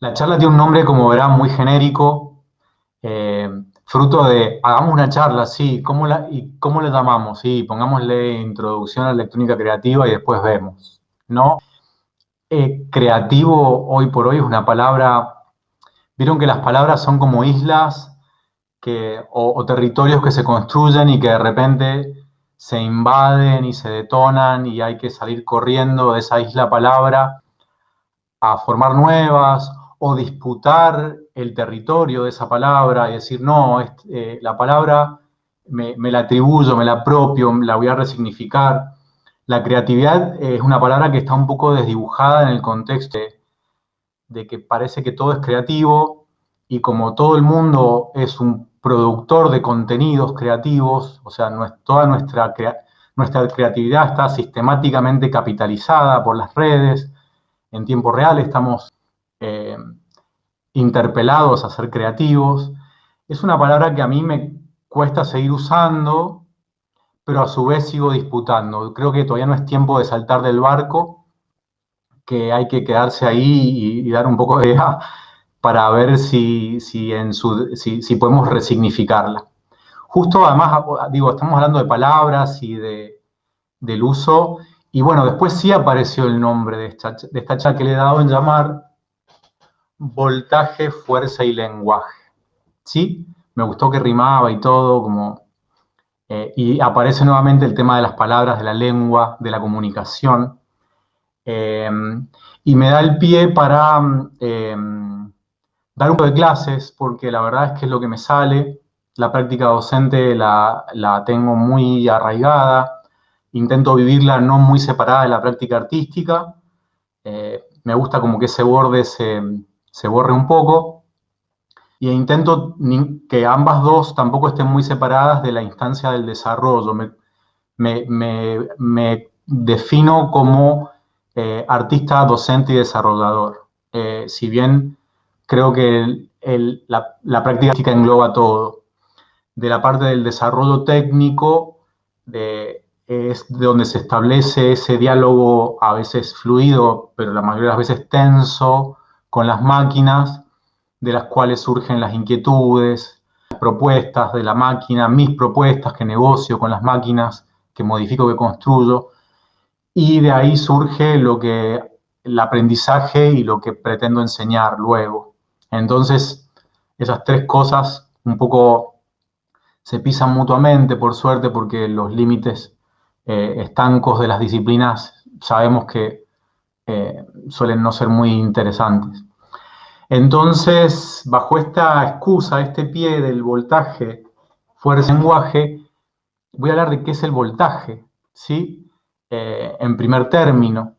La charla tiene un nombre, como verán, muy genérico, eh, fruto de, hagamos una charla, sí, ¿cómo la, ¿y cómo le llamamos? Sí, pongámosle introducción a la electrónica creativa y después vemos, ¿no? Eh, creativo hoy por hoy es una palabra, vieron que las palabras son como islas que, o, territorios que se construyen y que de repente se invaden y se detonan y hay que salir corriendo de esa isla palabra a formar nuevas o disputar el territorio de esa palabra y decir, no, eh, la palabra me, la atribuyo, me la apropio, la voy a resignificar. La creatividad es una palabra que está un poco desdibujada en el contexto de que parece que todo es creativo y como todo el mundo es un productor de contenidos creativos, o sea, toda nuestra, nuestra creatividad está sistemáticamente capitalizada por las redes, en tiempo real estamos eh, interpelados a ser creativos. Es una palabra que a mí me cuesta seguir usando, pero a su vez sigo disputando. Creo que todavía no es tiempo de saltar del barco, que hay que quedarse ahí y, dar un poco de idea para ver si, en su, si, podemos resignificarla. Justo además, digo, estamos hablando de palabras y de, del uso, y bueno, después sí apareció el nombre de esta, de esta que le he dado en llamar voltaje, fuerza y lenguaje. ¿Sí? Me gustó que rimaba y todo, como... Eh, y aparece nuevamente el tema de las palabras, de la lengua, de la comunicación. Eh, y me da el pie para eh, dar un poco de clases, porque la verdad es que es lo que me sale. La práctica docente la, la tengo muy arraigada. Intento vivirla no muy separada de la práctica artística. me gusta como que ese borde se, se borre un poco y intento que ambas dos tampoco estén muy separadas de la instancia del desarrollo. Me, defino como eh, artista, docente y desarrollador. Eh, si bien creo que la, práctica engloba todo. De la parte del desarrollo técnico, es de donde se establece ese diálogo a veces fluido, pero la mayoría de las veces tenso, con las máquinas, de las cuales surgen las inquietudes, las propuestas de la máquina, mis propuestas que negocio con las máquinas, que modifico, que construyo, y de ahí surge lo que el aprendizaje y lo que pretendo enseñar luego. Entonces, esas tres cosas un poco se pisan mutuamente, por suerte, porque los límites eh, estancos de las disciplinas sabemos que eh, suelen no ser muy interesantes. Entonces, bajo esta excusa, este pie del voltaje, fuerza lenguaje, voy a hablar de qué es el voltaje, ¿sí? Eh, en primer término.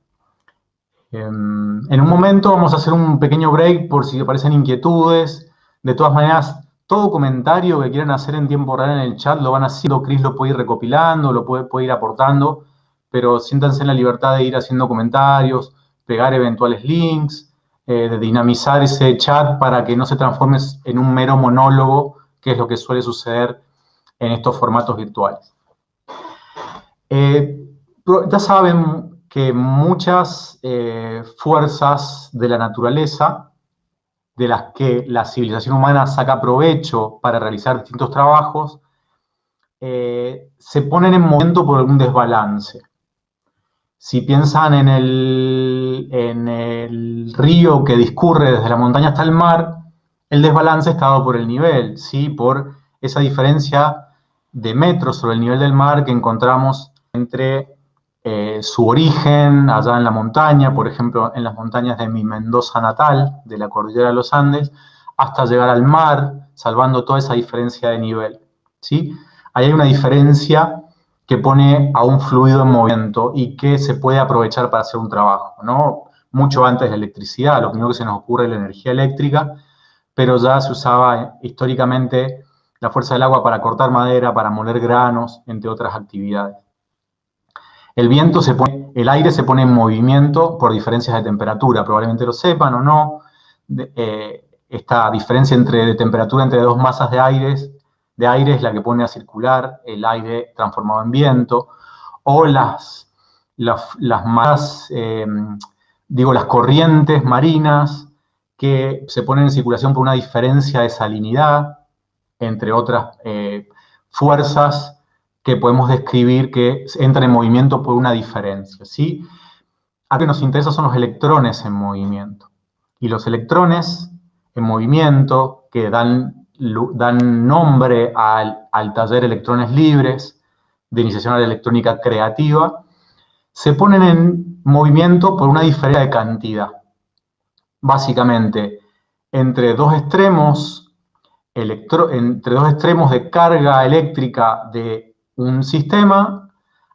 Em, en un momento vamos a hacer un pequeño break por si aparecen inquietudes. De todas maneras, todo comentario que quieran hacer en tiempo real en el chat lo van haciendo. Chris lo puede ir recopilando, lo puede, puede ir aportando, pero siéntanse en la libertad de ir haciendo comentarios, pegar eventuales links, eh, de dinamizar ese chat para que no se transforme en un mero monólogo, que es lo que suele suceder en estos formatos virtuales. Eh, ya saben que muchas eh, fuerzas de la naturaleza, de las que la civilización humana saca provecho para realizar distintos trabajos, se ponen en movimiento por algún desbalance. Si piensan en el, río que discurre desde la montaña hasta el mar, el desbalance está dado por el nivel, ¿sí? por esa diferencia de metros sobre el nivel del mar que encontramos entre eh, su origen allá en la montaña, por ejemplo, en las montañas de mi Mendoza natal, de la cordillera de los Andes, hasta llegar al mar, salvando toda esa diferencia de nivel. ¿sí? Ahí hay una diferencia que pone a un fluido en movimiento y que se puede aprovechar para hacer un trabajo, ¿no? Mucho antes de la electricidad, lo primero que se nos ocurre es la energía eléctrica, pero ya se usaba históricamente la fuerza del agua para cortar madera, para moler granos, entre otras actividades. El viento se pone, el aire se pone en movimiento por diferencias de temperatura, probablemente lo sepan o no. Eh, esta diferencia entre, de temperatura entre dos masas de aire de aire es la que pone a circular el aire transformado en viento, o las, las, más, em, digo, las corrientes marinas que se ponen en circulación por una diferencia de salinidad, entre otras eh, fuerzas que podemos describir que entran en movimiento por una diferencia. ¿sí? A lo que nos interesa son los electrones en movimiento. Y los electrones en movimiento que dan, dan nombre al, al taller Electrones Libres de Iniciación a la Electrónica Creativa, se ponen en movimiento por una diferencia de cantidad. Básicamente, entre dos extremos, entre dos extremos de carga eléctrica de un sistema,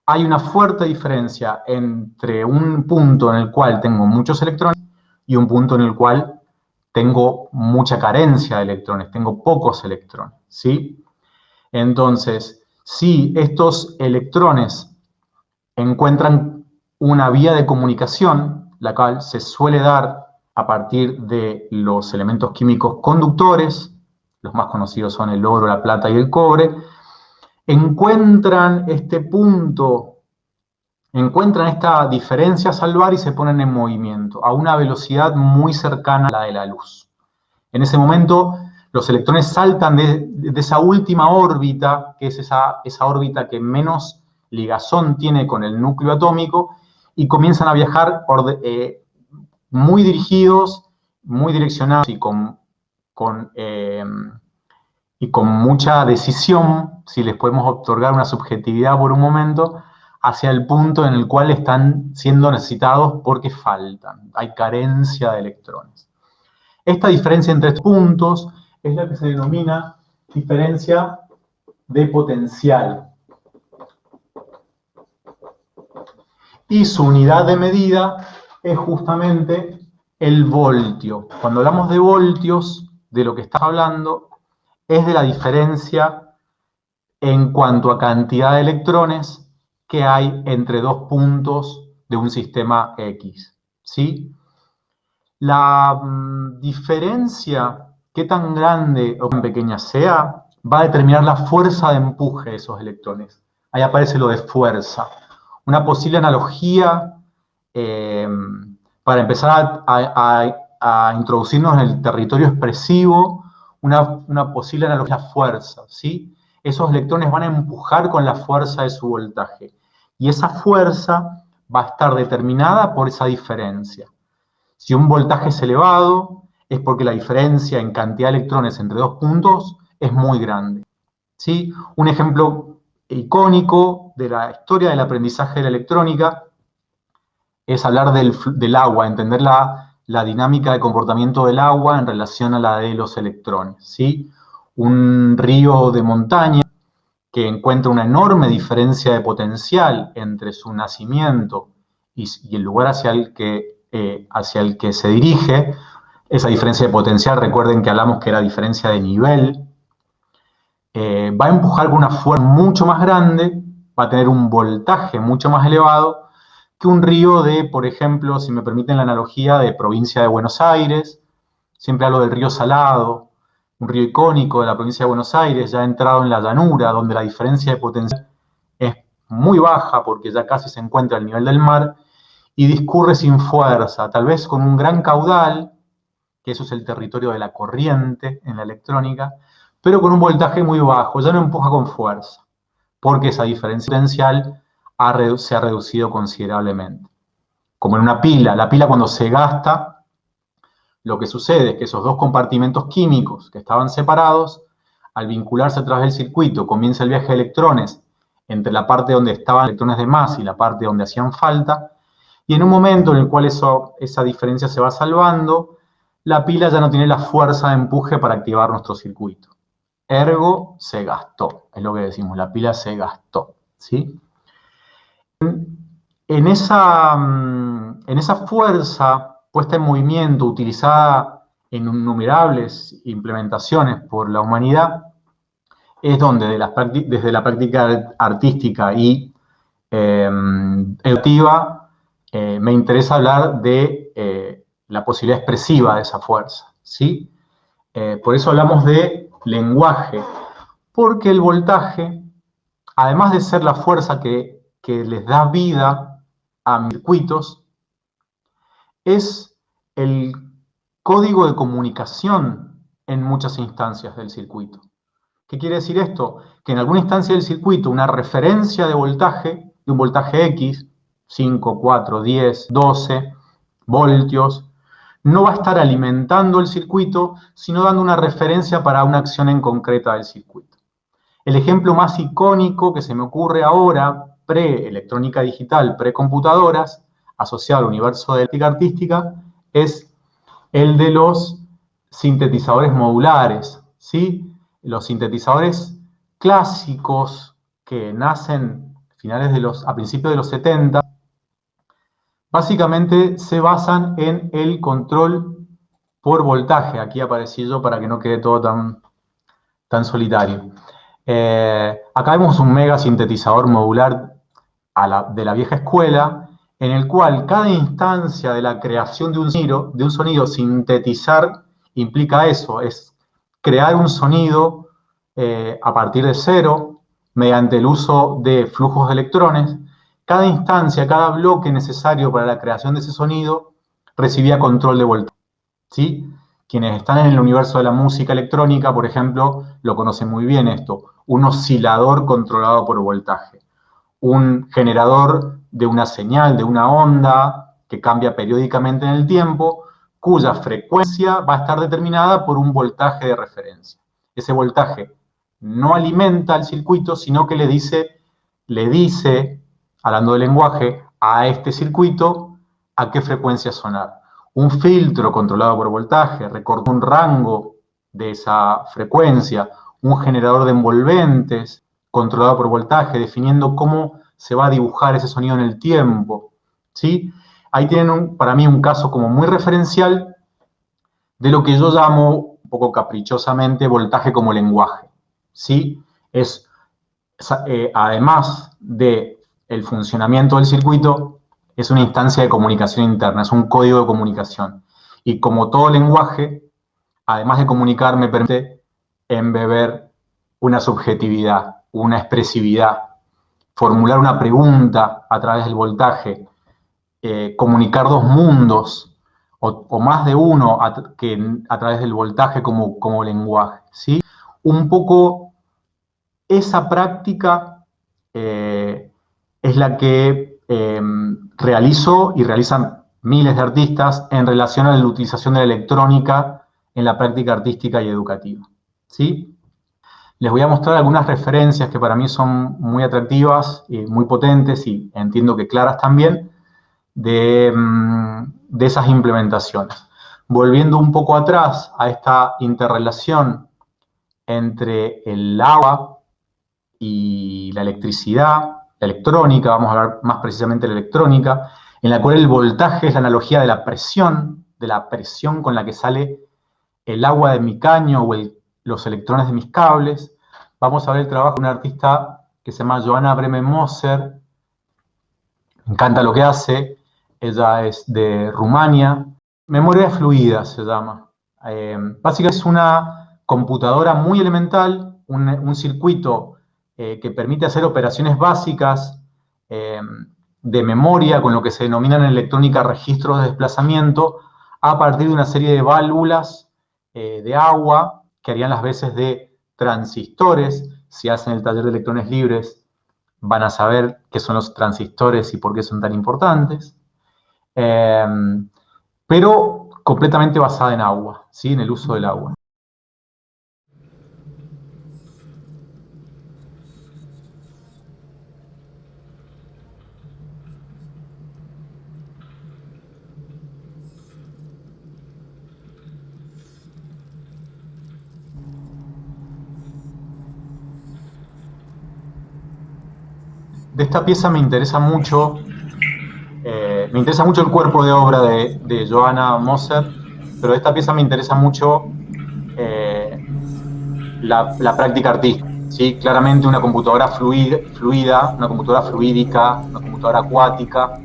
hay una fuerte diferencia entre un punto en el cual tengo muchos electrones y un punto en el cual tengo mucha carencia de electrones, tengo pocos electrones, ¿sí? Entonces, si estos electrones encuentran una vía de comunicación, la cual se suele dar a partir de los elementos químicos conductores, los más conocidos son el oro, la plata y el cobre, encuentran este punto, encuentran esta diferencia a salvar y se ponen en movimiento a una velocidad muy cercana a la de la luz. En ese momento, los electrones saltan de, esa última órbita, que es esa, esa órbita que menos ligazón tiene con el núcleo atómico, y comienzan a viajar eh, muy dirigidos, muy direccionados y con, con eh, y con mucha decisión, si les podemos otorgar una subjetividad por un momento, hacia el punto en el cual están siendo necesitados porque faltan, hay carencia de electrones. Esta diferencia entre estos puntos es la que se denomina diferencia de potencial. Y su unidad de medida es justamente el voltio. Cuando hablamos de voltios, de lo que está hablando es de la diferencia en cuanto a cantidad de electrones que hay entre dos puntos de un sistema X. ¿sí? La mm, diferencia, qué tan grande o tan pequeña sea, va a determinar la fuerza de empuje de esos electrones. Ahí aparece lo de fuerza. Una posible analogía eh, para empezar a introducirnos en el territorio expresivo una, posible analogía fuerza, ¿sí? Esos electrones van a empujar con la fuerza de su voltaje. Y esa fuerza va a estar determinada por esa diferencia. Si un voltaje es elevado, es porque la diferencia en cantidad de electrones entre dos puntos es muy grande. ¿sí? Un ejemplo icónico de la historia del aprendizaje de la electrónica es hablar del, agua, entender la, la dinámica de comportamiento del agua en relación a la de los electrones. ¿sí? Un río de montaña que encuentra una enorme diferencia de potencial entre su nacimiento y, el lugar hacia el, que, eh, hacia el que se dirige, esa diferencia de potencial, recuerden que hablamos que era diferencia de nivel, eh, va a empujar con una fuerza mucho más grande, va a tener un voltaje mucho más elevado un río de, por ejemplo, si me permiten la analogía, de provincia de Buenos Aires, siempre hablo del río Salado, un río icónico de la provincia de Buenos Aires, ya entrado en la llanura, donde la diferencia de potencial es muy baja porque ya casi se encuentra al nivel del mar, y discurre sin fuerza, tal vez con un gran caudal, que eso es el territorio de la corriente en la electrónica, pero con un voltaje muy bajo, ya no empuja con fuerza, porque esa diferencia potencial se ha reducido considerablemente. Como en una pila, la pila cuando se gasta, lo que sucede es que esos dos compartimentos químicos que estaban separados, al vincularse a través del circuito, comienza el viaje de electrones entre la parte donde estaban electrones de más y la parte donde hacían falta, y en un momento en el cual eso, esa diferencia se va salvando, la pila ya no tiene la fuerza de empuje para activar nuestro circuito. Ergo, se gastó, es lo que decimos, la pila se gastó, ¿sí? En esa, mm, en esa fuerza puesta en movimiento, utilizada en innumerables implementaciones por la humanidad, es donde desde la práctica artística y eh, educativa eh, me interesa hablar de eh, la posibilidad expresiva de esa fuerza. ¿sí? por eso hablamos de lenguaje, porque el voltaje, además de ser la fuerza que que les da vida a circuitos es el código de comunicación en muchas instancias del circuito. ¿Qué quiere decir esto? Que en alguna instancia del circuito una referencia de voltaje, de un voltaje X, 5, 4, 10, 12 voltios, no va a estar alimentando el circuito, sino dando una referencia para una acción en concreta del circuito. El ejemplo más icónico que se me ocurre ahora, pre-electrónica digital, pre-computadoras, asociado al universo de la artística, es el de los sintetizadores modulares, ¿sí? Los sintetizadores clásicos que nacen finales de los, a principios de los 70, básicamente se basan en el control por voltaje. Aquí aparecí yo para que no quede todo tan, tan solitario. Eh, acá vemos un mega sintetizador modular de la vieja escuela, en el cual cada instancia de la creación de un sonido, de un sonido sintetizar, implica eso, es crear un sonido eh, a partir de cero, mediante el uso de flujos de electrones. Cada instancia, cada bloque necesario para la creación de ese sonido recibía control de voltaje. ¿sí? Quienes están en el universo de la música electrónica, por ejemplo, lo conocen muy bien esto, un oscilador controlado por voltaje, un generador de una señal, de una onda que cambia periódicamente en el tiempo, cuya frecuencia va a estar determinada por un voltaje de referencia. Ese voltaje no alimenta al circuito, sino que le dice, le dice, hablando de lenguaje, a este circuito a qué frecuencia sonar. Un filtro controlado por voltaje recorta un rango de esa frecuencia, un generador de envolventes controlado por voltaje, definiendo cómo se va a dibujar ese sonido en el tiempo, ¿sí? Ahí tienen para mí un caso como muy referencial de lo que yo llamo, un poco caprichosamente, voltaje como lenguaje, ¿sí? Es, eh, además de el funcionamiento del circuito, es una instancia de comunicación interna, es un código de comunicación. Y como todo lenguaje, además de comunicar, me permite embeber una subjetividad, una expresividad, formular una pregunta a través del voltaje, eh, comunicar dos mundos o, más de uno a, que, a través del voltaje como, como lenguaje. ¿sí? Un poco esa práctica eh, es la que em, realizo y realizan miles de artistas en relación a la utilización de la electrónica en la práctica artística y educativa. ¿sí? Les voy a mostrar algunas referencias que para mí son muy atractivas, y muy potentes y entiendo que claras también, de, mm, de esas implementaciones. Volviendo un poco atrás a esta interrelación entre el agua y la electricidad, la electrónica, vamos a hablar más precisamente de la electrónica, en la cual el voltaje es la analogía de la presión, de la presión con la que sale el agua de mi caño o el los electrones de mis cables. Vamos a ver el trabajo de una artista que se llama Joana Bremen Moser. Me encanta lo que hace. Ella es de Rumania. Memoria fluida se llama. Eh, básicamente es una computadora muy elemental, un, circuito eh, que permite hacer operaciones básicas eh, de memoria, con lo que se denominan en electrónica registros de desplazamiento, a partir de una serie de válvulas de agua que harían las veces de transistores. Si hacen el taller de electrones libres, van a saber qué son los transistores y por qué son tan importantes. Em, pero completamente basada en agua, ¿sí? en el uso del agua. De esta pieza me interesa mucho, eh, me interesa mucho el cuerpo de obra de, Johanna Moser, pero de esta pieza me interesa mucho eh, la, práctica artística. ¿sí? Claramente una computadora fluida, una computadora fluídica, una computadora acuática,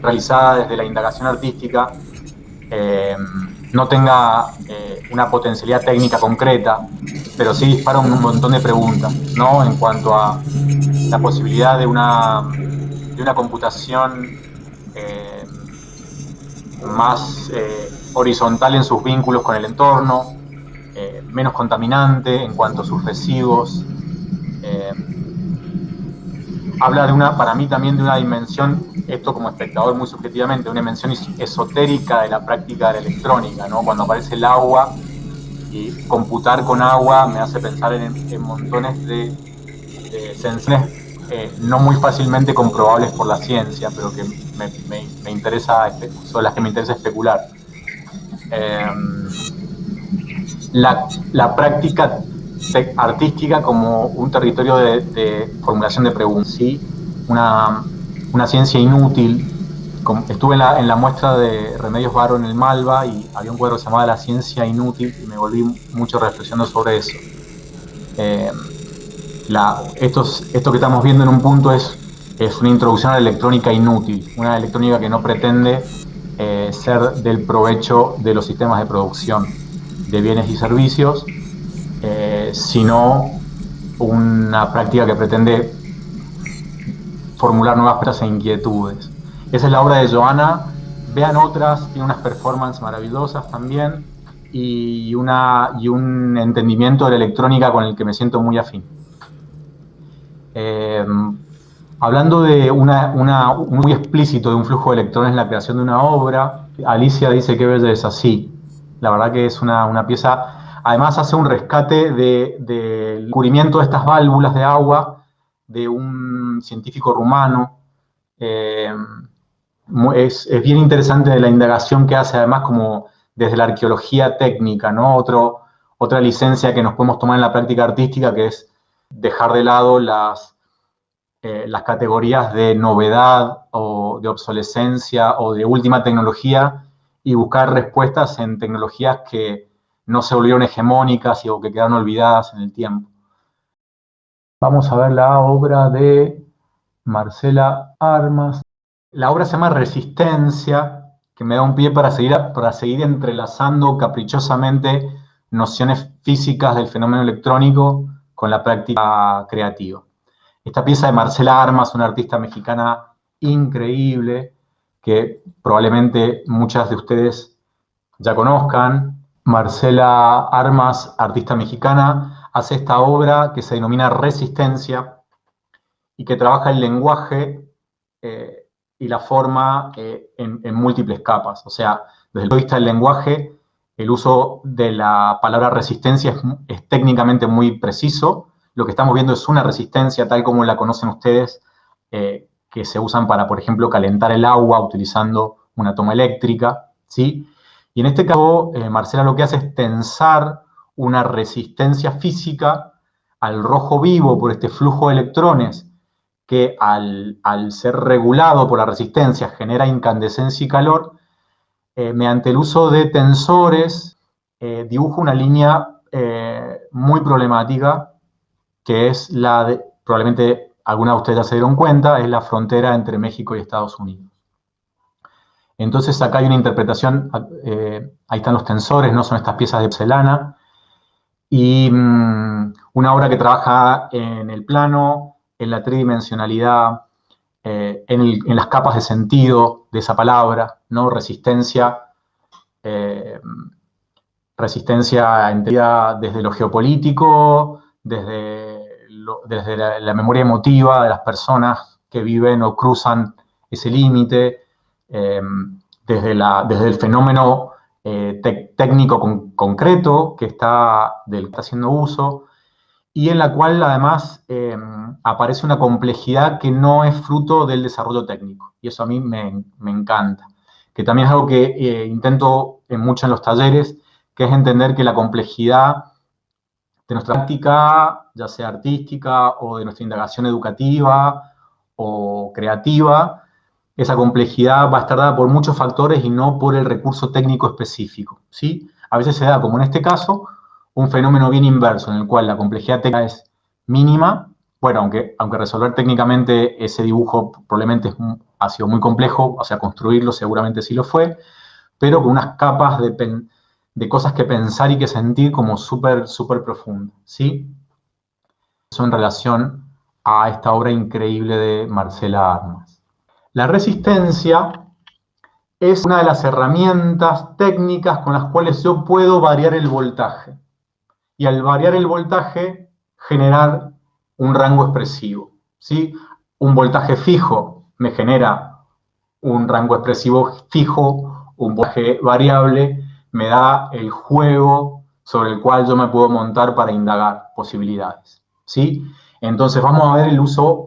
realizada desde la indagación artística, eh, no tenga una potencialidad técnica concreta, pero sí dispara un montón de preguntas, ¿no? En cuanto a la posibilidad de una, de una computación eh, más eh, horizontal en sus vínculos con el entorno, eh, menos contaminante en cuanto a sus residuos. Habla de una, para mí también de una dimensión, esto como espectador muy subjetivamente, una dimensión esotérica de la práctica de la electrónica, ¿no? Cuando aparece el agua y computar con agua me hace pensar en, montones de, sensaciones no muy fácilmente comprobables por la ciencia, pero que me, interesa, son las que me interesa especular. Em, la, práctica artística como un territorio de, formulación de preguntas, ¿sí? una, ciencia inútil. Estuve en la, muestra de Remedios Varo en el Malva y había un cuadro llamaba La ciencia inútil y me volví mucho reflexionando sobre eso. Em, esto que estamos viendo en un punto es es una introducción a la electrónica inútil, una electrónica que no pretende eh, ser del provecho de los sistemas de producción de bienes y servicios, eh, sino una práctica que pretende formular nuevas preguntas e inquietudes. Esa es la obra de Joana, vean otras, tiene unas performances maravillosas también y, una, y un entendimiento de la electrónica con el que me siento muy afín. Eh, Hablando de una, muy explícito de un flujo de electrones en la creación de una obra, Alicia dice que belleza, sí. La verdad que es una, pieza, además hace un rescate del de, cubrimiento de estas válvulas de agua de un científico rumano. Eh, es, bien interesante la indagación que hace, además, como desde la arqueología técnica, ¿no? Otro, otra licencia que nos podemos tomar en la práctica artística, que es dejar de lado las eh, las categorías de novedad o de obsolescencia o de última tecnología y buscar respuestas en tecnologías que no se volvieron hegemónicas o que quedaron olvidadas en el tiempo. Vamos a ver la obra de Marcela Armas. La obra se llama Resistencia, que me da un pie para seguir, para seguir entrelazando caprichosamente nociones físicas del fenómeno electrónico con la práctica creativa. Esta pieza de Marcela Armas, una artista mexicana increíble, que probablemente muchas de ustedes ya conozcan. Marcela Armas, artista mexicana, hace esta obra que se denomina Resistencia y que trabaja el lenguaje eh, y la forma eh, en, múltiples capas. O sea, desde el punto de vista del lenguaje, el uso de la palabra resistencia es técnicamente muy preciso, lo que estamos viendo es una resistencia tal como la conocen ustedes, eh, que se usan para, por ejemplo, calentar el agua utilizando una toma eléctrica, ¿sí? Y en este caso, eh, Marcela lo que hace es tensar una resistencia física al rojo vivo por este flujo de electrones que al, ser regulado por la resistencia genera incandescencia y calor, eh, mediante el uso de tensores dibuja una línea muy problemática que es la de, probablemente alguna de ustedes ya se dieron cuenta, es la frontera entre México y Estados Unidos. Entonces acá hay una interpretación, eh, ahí están los tensores, no son estas piezas de porcelana, y mm, una obra que trabaja en el plano, en la tridimensionalidad, eh, en, las capas de sentido de esa palabra, ¿no? Resistencia, eh, resistencia entendida desde lo geopolítico, desde desde la, memoria emotiva de las personas que viven o cruzan ese límite, em, desde, desde el fenómeno eh, técnico concreto del que está haciendo uso, y en la cual además em, aparece una complejidad que no es fruto del desarrollo técnico, y eso a mí me, encanta, que también es algo que eh, intento en mucho en los talleres, que es entender que la complejidad de nuestra práctica, ya sea artística o de nuestra indagación educativa o creativa, esa complejidad va a estar dada por muchos factores y no por el recurso técnico específico. ¿sí? A veces se da, como en este caso, un fenómeno bien inverso, en el cual la complejidad técnica es mínima, bueno, aunque, aunque resolver técnicamente ese dibujo probablemente ha sido muy complejo, o sea, construirlo seguramente sí lo fue, pero con unas capas de, de cosas que pensar y que sentir como súper, súper profundo, ¿sí? Eso en relación a esta obra increíble de Marcela Armas. La resistencia es una de las herramientas técnicas con las cuales yo puedo variar el voltaje. Y al variar el voltaje, generar un rango expresivo. ¿sí? Un voltaje fijo me genera un rango expresivo fijo, un voltaje variable me da el juego sobre el cual yo me puedo montar para indagar posibilidades. ¿sí? Entonces vamos a ver el uso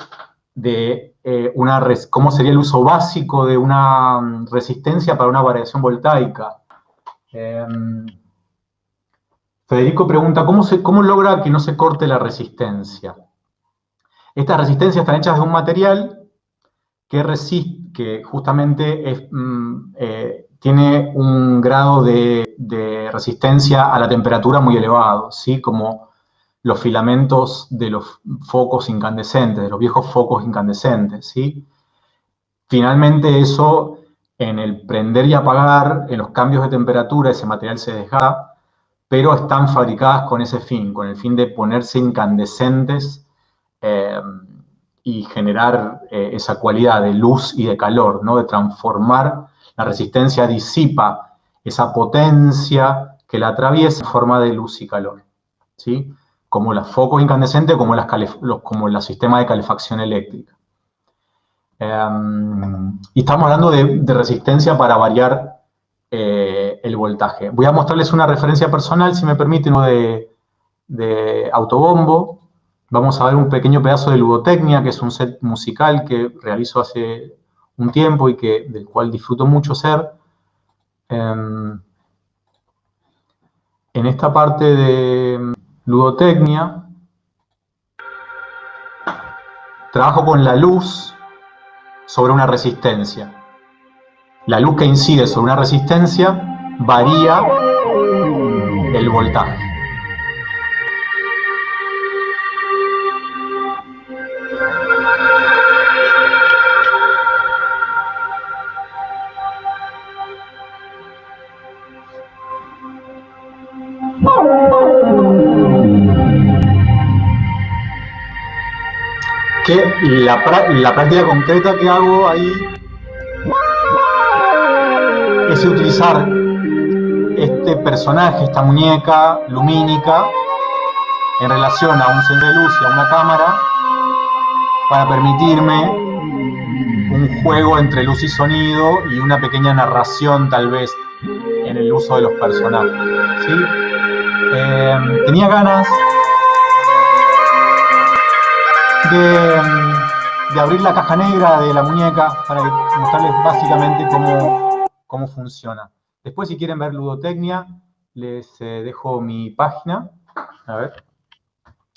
de eh, una, cómo sería el uso básico de una mm, resistencia para una variación voltaica. Em, Federico pregunta, ¿cómo, se, ¿cómo logra que no se corte la resistencia? Estas resistencias están hechas de un material que, resiste, que justamente mm, eh, tiene un grado de, resistencia a la temperatura muy elevado, ¿sí? como los filamentos de los focos incandescentes, de los viejos focos incandescentes. ¿sí? Finalmente eso, en el prender y apagar, en los cambios de temperatura, ese material se desgasta, pero están fabricadas con ese fin, con el fin de ponerse incandescentes eh, y generar eh, esa cualidad de luz y de calor, ¿no? de transformar la resistencia, disipa esa potencia que la atraviesa en forma de luz y calor, ¿sí? como los focos incandescentes, como, los, como los sistemas de calefacción eléctrica. Em, y estamos hablando de, resistencia para variar eh, el voltaje. Voy a mostrarles una referencia personal, si me permiten, de, de autobombo, Vamos a ver un pequeño pedazo de ludotecnia, que es un set musical que realizo hace un tiempo y que, del cual disfruto mucho ser. Em, en esta parte de ludotecnia, trabajo con la luz sobre una resistencia. La luz que incide sobre una resistencia varía el voltaje. la, práctica concreta que hago ahí es utilizar este personaje, esta muñeca lumínica, en relación a un centro de luz y a una cámara, para permitirme un juego entre luz y sonido y una pequeña narración tal vez en el uso de los personajes. Eh, tenía ganas de, abrir la caja negra de la muñeca para mostrarles básicamente cómo, cómo funciona. Después, si quieren ver ludotecnia, les eh, dejo mi página. A ver.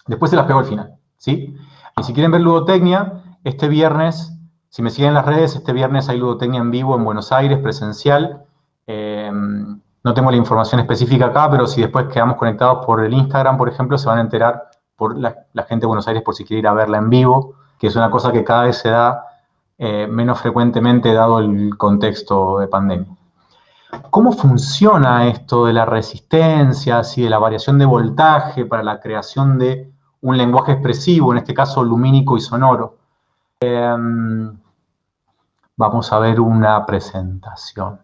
Después se las pego al final, ¿sí? Y si quieren ver ludotecnia, este viernes, si me siguen en las redes, este viernes hay ludotecnia en vivo en Buenos Aires, presencial. Em, no tengo la información específica acá, pero si después quedamos conectados por el Instagram, por ejemplo, se van a enterar por la, gente de Buenos Aires por si quiere ir a verla en vivo, que es una cosa que cada vez se da eh, menos frecuentemente dado el contexto de pandemia. ¿Cómo funciona esto de la resistencia y de la variación de voltaje para la creación de un lenguaje expresivo, en este caso lumínico y sonoro? Em, vamos a ver una presentación.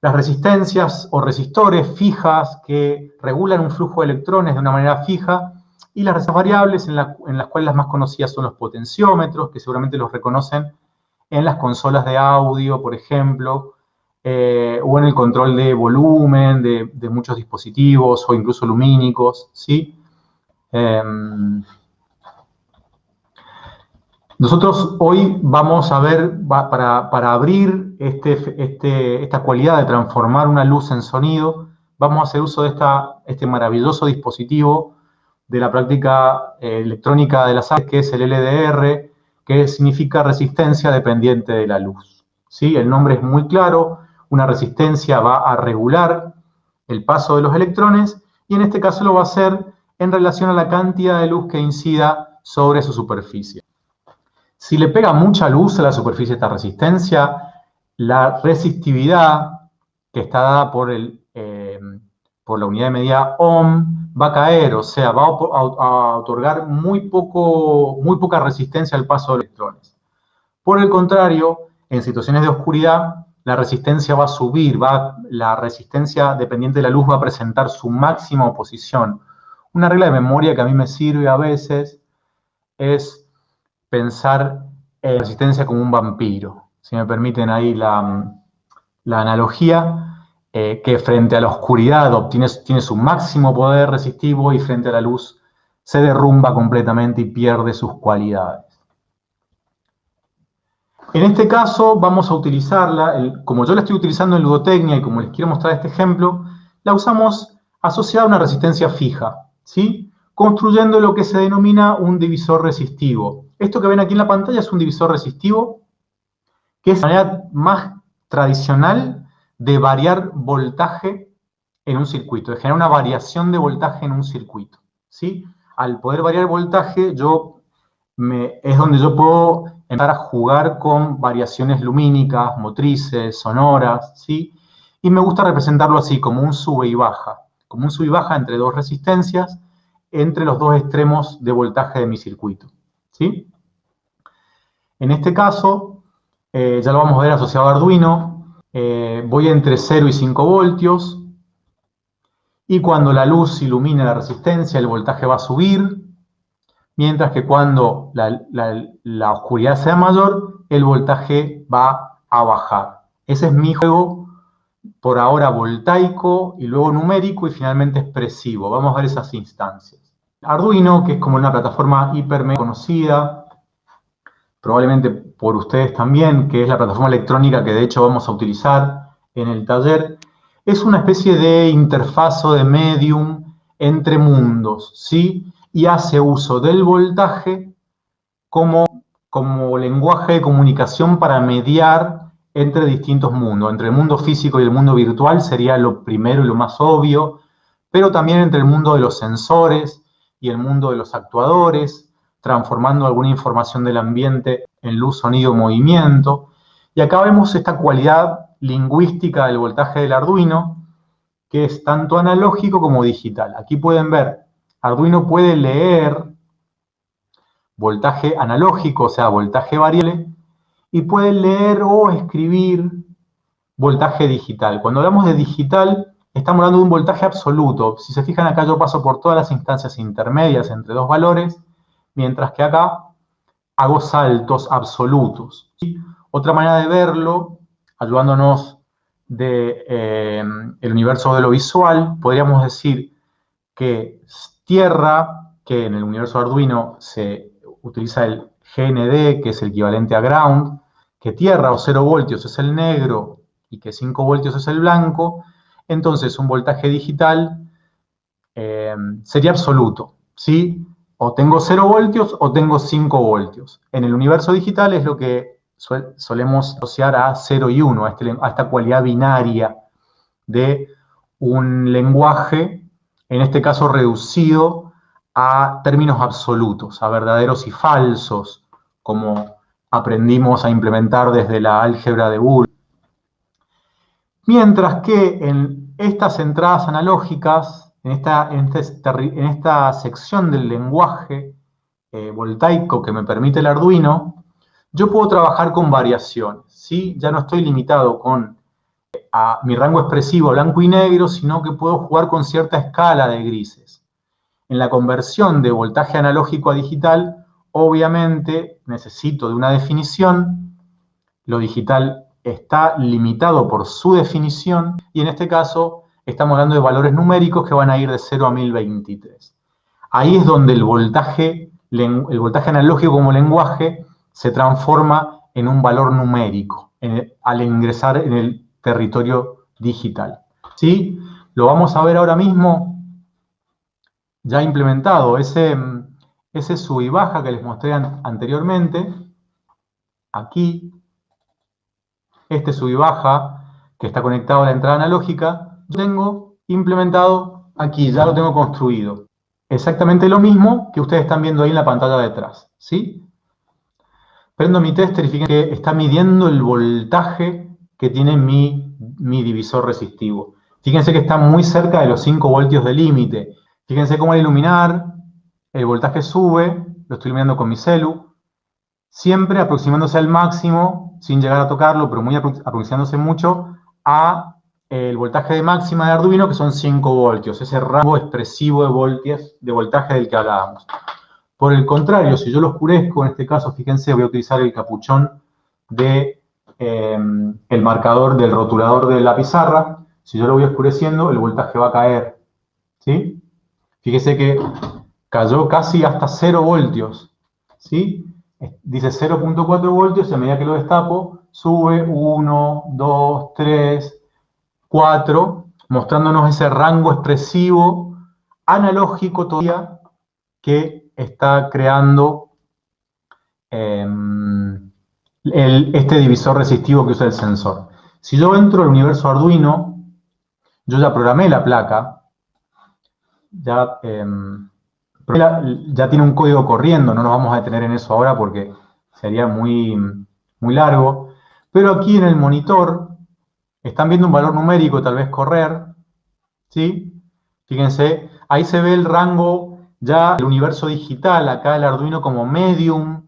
Las resistencias o resistores fijas que regulan un flujo de electrones de una manera fija y las variables en, las cuales las más conocidas son los potenciómetros, que seguramente los reconocen en las consolas de audio, por ejemplo, eh, o en el control de volumen de, muchos dispositivos o incluso lumínicos, ¿sí? Em, nosotros hoy vamos a ver, para, abrir este, este, esta cualidad de transformar una luz en sonido, vamos a hacer uso de esta, este maravilloso dispositivo de la práctica eh, electrónica de las artes, que es el LDR, que significa resistencia dependiente de la luz. ¿Sí? El nombre es muy claro, una resistencia va a regular el paso de los electrones y en este caso lo va a hacer en relación a la cantidad de luz que incida sobre su superficie. Si le pega mucha luz a la superficie de esta resistencia, la resistividad que está dada por, el, eh, por la unidad de medida ohm va a caer, o sea, va a, otorgar muy, poco, muy poca resistencia al paso de electrones. Por el contrario, en situaciones de oscuridad, la resistencia va a subir, va, la resistencia dependiente de la luz va a presentar su máxima oposición. Una regla de memoria que a mí me sirve a veces es pensar en resistencia como un vampiro. Si me permiten ahí la, analogía, eh, que frente a la oscuridad tiene su máximo poder resistivo y frente a la luz se derrumba completamente y pierde sus cualidades. En este caso vamos a utilizarla, como yo la estoy utilizando en ludotecnia y como les quiero mostrar este ejemplo, la usamos asociada a una resistencia fija, ¿sí? construyendo lo que se denomina un divisor resistivo. Esto que ven aquí en la pantalla es un divisor resistivo, que es la manera más tradicional de variar voltaje en un circuito, de generar una variación de voltaje en un circuito. ¿sí? Al poder variar voltaje, yo es donde yo puedo empezar a jugar con variaciones lumínicas, motrices, sonoras, ¿sí? Y me gusta representarlo así, como un sube y baja, como un sube y baja entre dos resistencias, entre los dos extremos de voltaje de mi circuito, ¿sí? En este caso, eh, ya lo vamos a ver asociado a Arduino, eh, voy entre 0 y 5 voltios, y cuando la luz ilumina la resistencia, el voltaje va a subir, mientras que cuando la, oscuridad sea mayor, el voltaje va a bajar. Ese es mi juego por ahora voltaico y luego numérico y finalmente expresivo. Vamos a ver esas instancias. Arduino, que es como una plataforma hiper conocida, probablemente por ustedes también, que es la plataforma electrónica que de hecho vamos a utilizar en el taller, es una especie de interfazo de medium entre mundos, ¿sí? Y hace uso del voltaje como, como lenguaje de comunicación para mediar entre distintos mundos. Entre el mundo físico y el mundo virtual sería lo primero y lo más obvio, pero también entre el mundo de los sensores y el mundo de los actuadores, transformando alguna información del ambiente en luz, sonido, movimiento. Y acá vemos esta cualidad lingüística del voltaje del Arduino, que es tanto analógico como digital. Aquí pueden ver Arduino puede leer voltaje analógico, o sea, voltaje variable, y puede leer o escribir voltaje digital. Cuando hablamos de digital, estamos hablando de un voltaje absoluto. Si se fijan acá, yo paso por todas las instancias intermedias entre dos valores, mientras que acá hago saltos absolutos. Otra manera de verlo, ayudándonos del de, eh, universo de lo visual, podríamos decir que tierra, que en el universo Arduino se utiliza el GND, que es el equivalente a ground, que tierra o 0 voltios es el negro y que 5 voltios es el blanco, entonces un voltaje digital eh, sería absoluto, ¿sí? O tengo 0 voltios o tengo 5 voltios. En el universo digital es lo que solemos asociar a 0 y 1, este a esta cualidad binaria de un lenguaje en este caso reducido a términos absolutos, a verdaderos y falsos, como aprendimos a implementar desde la álgebra de Boole. Mientras que en estas entradas analógicas, en esta, este sección del lenguaje eh, voltaico que me permite el Arduino, yo puedo trabajar con variaciones, ¿sí? Ya no estoy limitado con mi rango expresivo blanco y negro, sino que puedo jugar con cierta escala de grises. En la conversión de voltaje analógico a digital, obviamente necesito de una definición. Lo digital está limitado por su definición y en este caso estamos hablando de valores numéricos que van a ir de 0 a 1023. Ahí es donde el voltaje, el voltaje analógico como lenguaje se transforma en un valor numérico al ingresar en el territorio digital. ¿Sí? Lo vamos a ver ahora mismo ya implementado. Ese, ese sub y baja que les mostré anteriormente, aquí, este sub y baja que está conectado a la entrada analógica, yo tengo implementado aquí, ya lo tengo construido. Exactamente lo mismo que ustedes están viendo ahí en la pantalla detrás, ¿sí? Prendo mi tester y fíjense que está midiendo el voltaje que tiene mi, divisor resistivo. Fíjense que está muy cerca de los 5 voltios de límite. Fíjense cómo al iluminar, el voltaje sube, lo estoy iluminando con mi celu, siempre aproximándose al máximo, sin llegar a tocarlo, pero muy aproximándose mucho, a el voltaje de máxima de Arduino, que son 5 voltios, ese rango expresivo de, voltios, de voltaje del que hablábamos. Por el contrario, si yo lo oscurezco, en este caso, fíjense, voy a utilizar el capuchón de em, el marcador del rotulador de la pizarra. Si yo lo voy oscureciendo, el voltaje va a caer. ¿Sí? Fíjese que cayó casi hasta 0 voltios. ¿Sí? Dice 0.4 voltios y a medida que lo destapo, sube 1, 2, 3, 4, mostrándonos ese rango expresivo analógico todavía que está creando este divisor resistivo que usa el sensor. Si yo entro al universo Arduino, yo ya programé la placa, ya, em, ya tiene un código corriendo, no nos vamos a detener en eso ahora porque sería muy, muy largo, pero aquí en el monitor están viendo un valor numérico tal vez correr, ¿sí? Fíjense, ahí se ve el rango ya del universo digital, acá el Arduino como medium,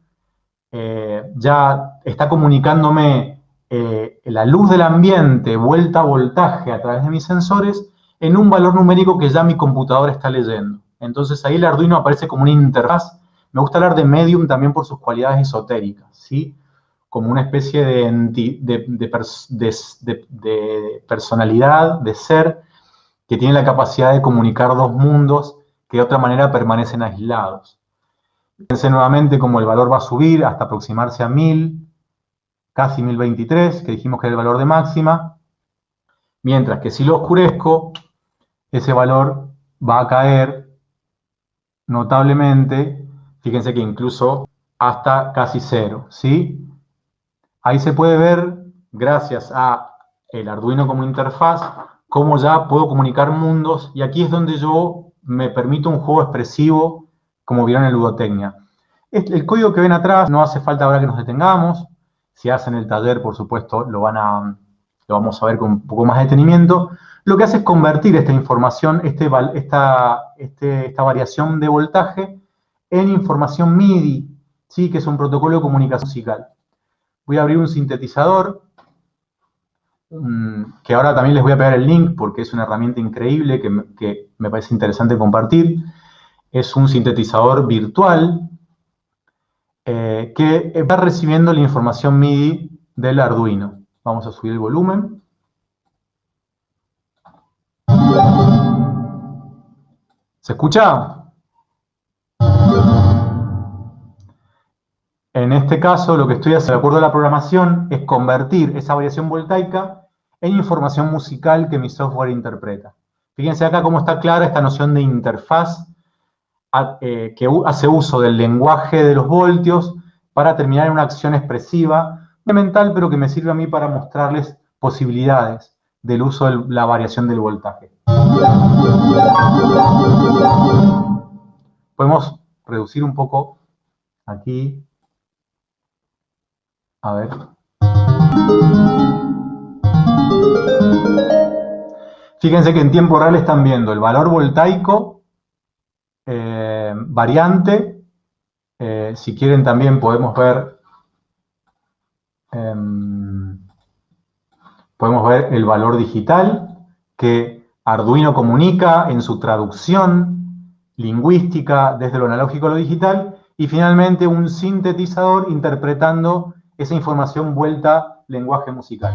eh, ya está comunicándome eh, la luz del ambiente vuelta a voltaje a través de mis sensores en un valor numérico que ya mi computadora está leyendo. Entonces ahí el Arduino aparece como una interfaz. Me gusta hablar de medium también por sus cualidades esotéricas, ¿sí? Como una especie de, de personalidad, de ser, que tiene la capacidad de comunicar dos mundos que de otra manera permanecen aislados. Fíjense nuevamente cómo el valor va a subir hasta aproximarse a 1000, casi 1023, que dijimos que era el valor de máxima, mientras que si lo oscurezco, ese valor va a caer notablemente, fíjense que incluso hasta casi cero, ¿sí? Ahí se puede ver, gracias a el Arduino como interfaz, cómo ya puedo comunicar mundos, y aquí es donde yo me permito un juego expresivo, como vieron en Ludotecnia. El código que ven atrás no hace falta ahora que nos detengamos, si hacen el taller, por supuesto, lo, van a, lo vamos a ver con un poco más de detenimiento, lo que hace es convertir esta información, este, esta, este, esta variación de voltaje, en información MIDI, ¿sí? que es un protocolo de comunicación musical. Voy a abrir un sintetizador, que ahora también les voy a pegar el link porque es una herramienta increíble que me parece interesante compartir. Es un sintetizador virtual eh, que va recibiendo la información MIDI del Arduino. Vamos a subir el volumen. ¿Se escucha? En este caso, lo que estoy haciendo, de acuerdo a la programación, es convertir esa variación voltaica en información musical que mi software interpreta. Fíjense acá cómo está clara esta noción de interfaz eh, que hace uso del lenguaje de los voltios para terminar en una acción expresiva, mental, pero que me sirve a mí para mostrarles posibilidades del uso de la variación del voltaje. Podemos reducir un poco aquí. A ver. Fíjense que en tiempo real están viendo el valor voltaico eh, variante. Eh, si quieren también podemos ver em, podemos ver el valor digital que Arduino comunica en su traducción lingüística desde lo analógico a lo digital y finalmente un sintetizador interpretando esa información vuelta lenguaje musical.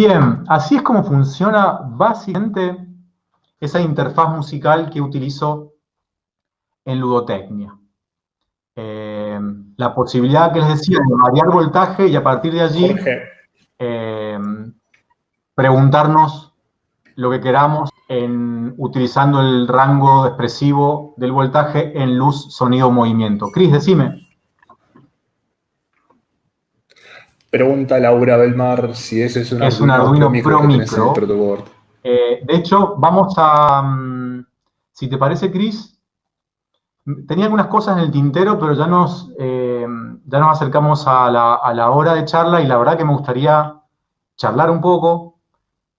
Bien, así es como funciona básicamente esa interfaz musical que utilizo en ludotecnia. Eh, la posibilidad que les decía de variar voltaje y a partir de allí eh, preguntarnos lo que queramos en, utilizando el rango expresivo del voltaje en luz, sonido, movimiento. Cris, decime. Pregunta Laura Belmar si ese es un, es Arduino, Pro Micro. Eh, de hecho, vamos a, mm, si te parece, Cris, tenía algunas cosas en el tintero, pero ya nos, eh, ya nos acercamos a la, a la, hora de charla y la verdad que me gustaría charlar un poco.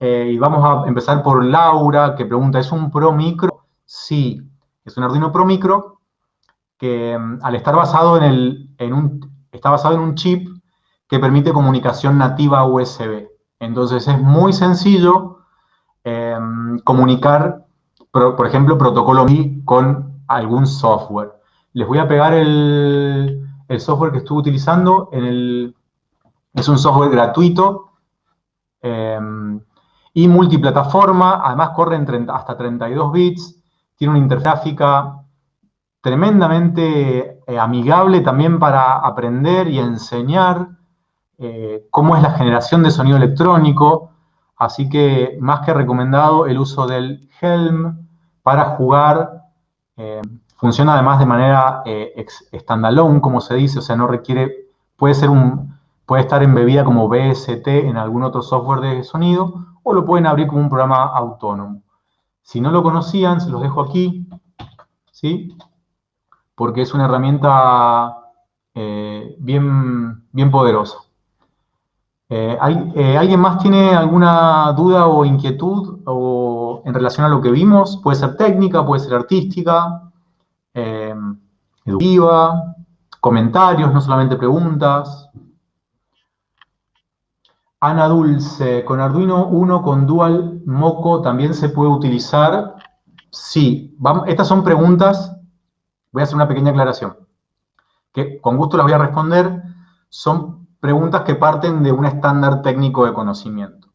Eh, y vamos a empezar por Laura, que pregunta, ¿es un Pro Micro? Sí, es un Arduino Pro Micro que mm, al estar basado en, el, en un, está basado en un chip que permite comunicación nativa USB. Entonces es muy sencillo eh, comunicar, por, ejemplo, protocolo MI con algún software. Les voy a pegar el, software que estuve utilizando. En el, es un software gratuito eh, y multiplataforma. Además corre hasta 32 bits. Tiene una intergráfica tremendamente eh, amigable también para aprender y enseñar eh, cómo es la generación de sonido electrónico. Así que más que recomendado el uso del Helm para jugar eh, funciona además de manera eh, standalone, como se dice, o sea, no requiere, puede ser un, puede estar embebida como BST en algún otro software de sonido, o lo pueden abrir como un programa autónomo. Si no lo conocían, se los dejo aquí, ¿sí? Porque es una herramienta bien, bien poderosa. Eh, eh, ¿Alguien más tiene alguna duda o inquietud o en relación a lo que vimos? Puede ser técnica, puede ser artística, eh, educativa, comentarios, no solamente preguntas. Ana Dulce, con Arduino 1 con Dual Moco también se puede utilizar. Sí, estas son preguntas, voy a hacer una pequeña aclaración, que con gusto las voy a responder. Son preguntas que parten de un estándar técnico de conocimiento.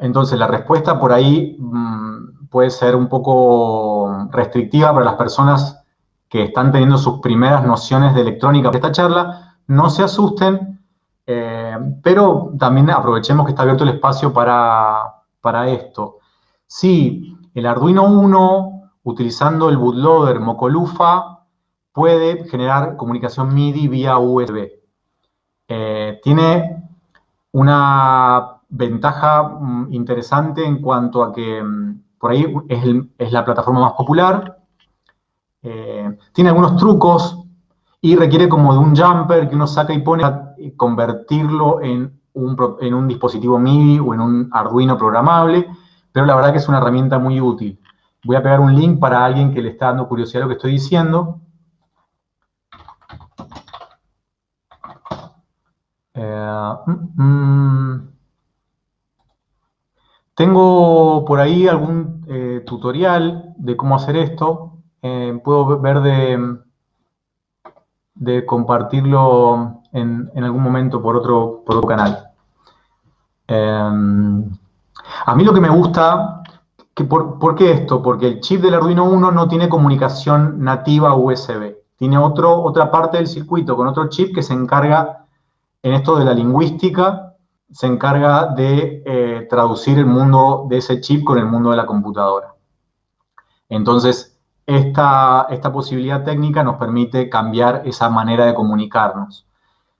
Entonces, la respuesta por ahí mmm, puede ser un poco restrictiva para las personas que están teniendo sus primeras nociones de electrónica para esta charla. No se asusten, eh, pero también aprovechemos que está abierto el espacio para, para esto. Si el Arduino 1, utilizando el bootloader Mocolufa, puede generar comunicación MIDI vía USB. Eh, tiene una ventaja mm, interesante en cuanto a que mm, por ahí es, la plataforma más popular. Eh, tiene algunos trucos y requiere como de un jumper que uno saca y pone a convertirlo en un, en un dispositivo MIDI o en un Arduino programable, pero la verdad que es una herramienta muy útil. Voy a pegar un link para alguien que le está dando curiosidad lo que estoy diciendo. Eh, mm, mm. Tengo por ahí algún eh, tutorial de cómo hacer esto. Eh, puedo ver de, compartirlo en, algún momento por otro, canal. A mí lo que me gusta, que por, ¿por qué esto? Porque el chip del Arduino 1 no tiene comunicación nativa USB. Tiene otra parte del circuito con otro chip que se encarga en esto de la lingüística se encarga de eh, traducir el mundo de ese chip con el mundo de la computadora. Entonces, esta, esta posibilidad técnica nos permite cambiar esa manera de comunicarnos.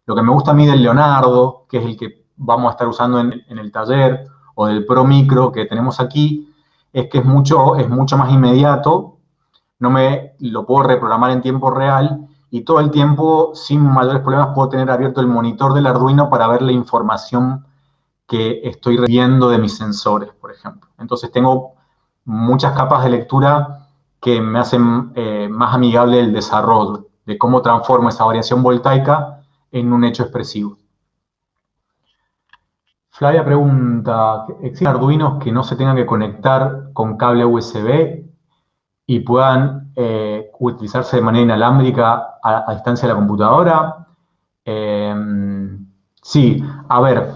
Lo que me gusta a mí del Leonardo, que es el que vamos a estar usando en, en el taller, o del Pro Micro que tenemos aquí, es que es mucho, es mucho más inmediato, no me lo puedo reprogramar en tiempo real y todo el tiempo, sin mayores problemas, puedo tener abierto el monitor del Arduino para ver la información que estoy viendo de mis sensores, por ejemplo. Entonces tengo muchas capas de lectura que me hacen eh, más amigable el desarrollo, de cómo transformo esa variación voltaica en un hecho expresivo. Flavia pregunta, ¿existen arduinos que no se tengan que conectar con cable USB y puedan eh, utilizarse de manera inalámbrica a, distancia de la computadora. Eh, sí, a ver,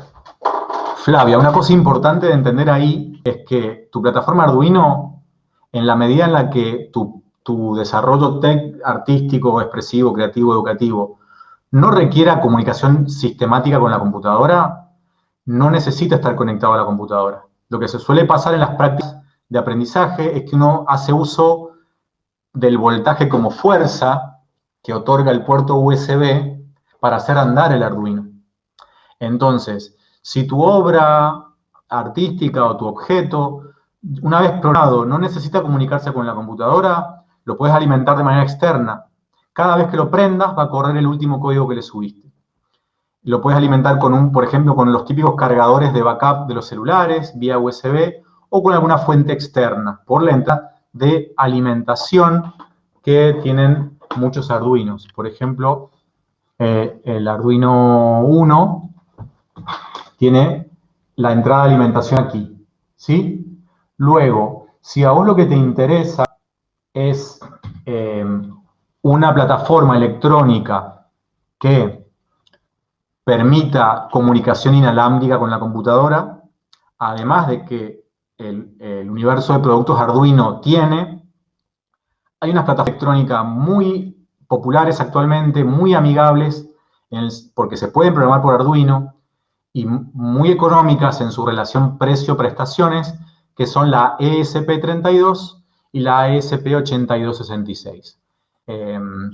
Flavia, una cosa importante de entender ahí es que tu plataforma Arduino, en la medida en la que tu, tu desarrollo tech, artístico, expresivo, creativo, educativo, no requiera comunicación sistemática con la computadora, no necesita estar conectado a la computadora. Lo que se suele pasar en las prácticas de aprendizaje es que uno hace uso del voltaje como fuerza que otorga el puerto USB para hacer andar el Arduino. Entonces, si tu obra artística o tu objeto, una vez programado, no necesita comunicarse con la computadora, lo puedes alimentar de manera externa. Cada vez que lo prendas va a correr el último código que le subiste. Lo puedes alimentar con un, por ejemplo, con los típicos cargadores de backup de los celulares, vía USB, o con alguna fuente externa, por la entrada de alimentación que tienen muchos Arduinos. Por ejemplo, eh, el Arduino 1 tiene la entrada de alimentación aquí, ¿sí? Luego, si a vos lo que te interesa es eh, una plataforma electrónica que permita comunicación inalámbrica con la computadora, además de que el, universo de productos Arduino tiene, hay unas plataformas electrónicas muy populares actualmente, muy amigables, porque se pueden programar por Arduino, y muy económicas en su relación precio-prestaciones, que son la ESP32 y la ESP8266. Em,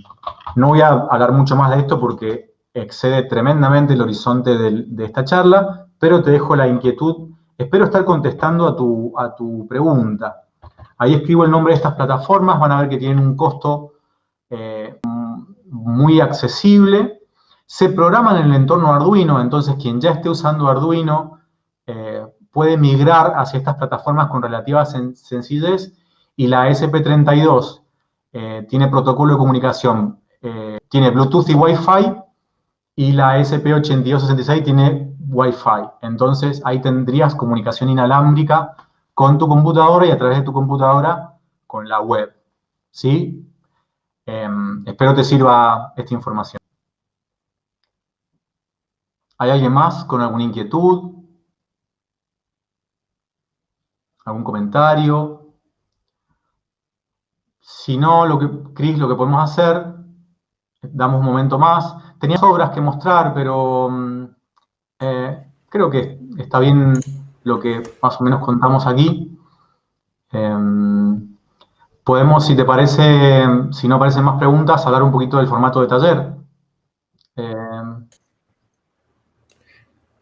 no voy a hablar mucho más de esto porque excede tremendamente el horizonte de, esta charla, pero te dejo la inquietud. Espero estar contestando a tu, a tu pregunta. Ahí escribo el nombre de estas plataformas, van a ver que tienen un costo eh, muy accesible se programan en el entorno Arduino, entonces quien ya esté usando Arduino eh, puede migrar hacia estas plataformas con relativa sencillez y la SP32 eh, tiene protocolo de comunicación, tiene Bluetooth y Wi-Fi y la SP8266 tiene Wi-Fi. Entonces ahí tendrías comunicación inalámbrica con tu computadora y a través de tu computadora con la web. ¿Sí? Em, espero te sirva esta información. ¿Hay alguien más con alguna inquietud? ¿Algún comentario? Si no, lo que, Cris, lo que podemos hacer, damos un momento más. Tenía obras que mostrar, pero mm, eh, creo que está bien lo que más o menos contamos aquí. Em, podemos, si te parece, si no aparecen más preguntas, hablar un poquito del formato de taller.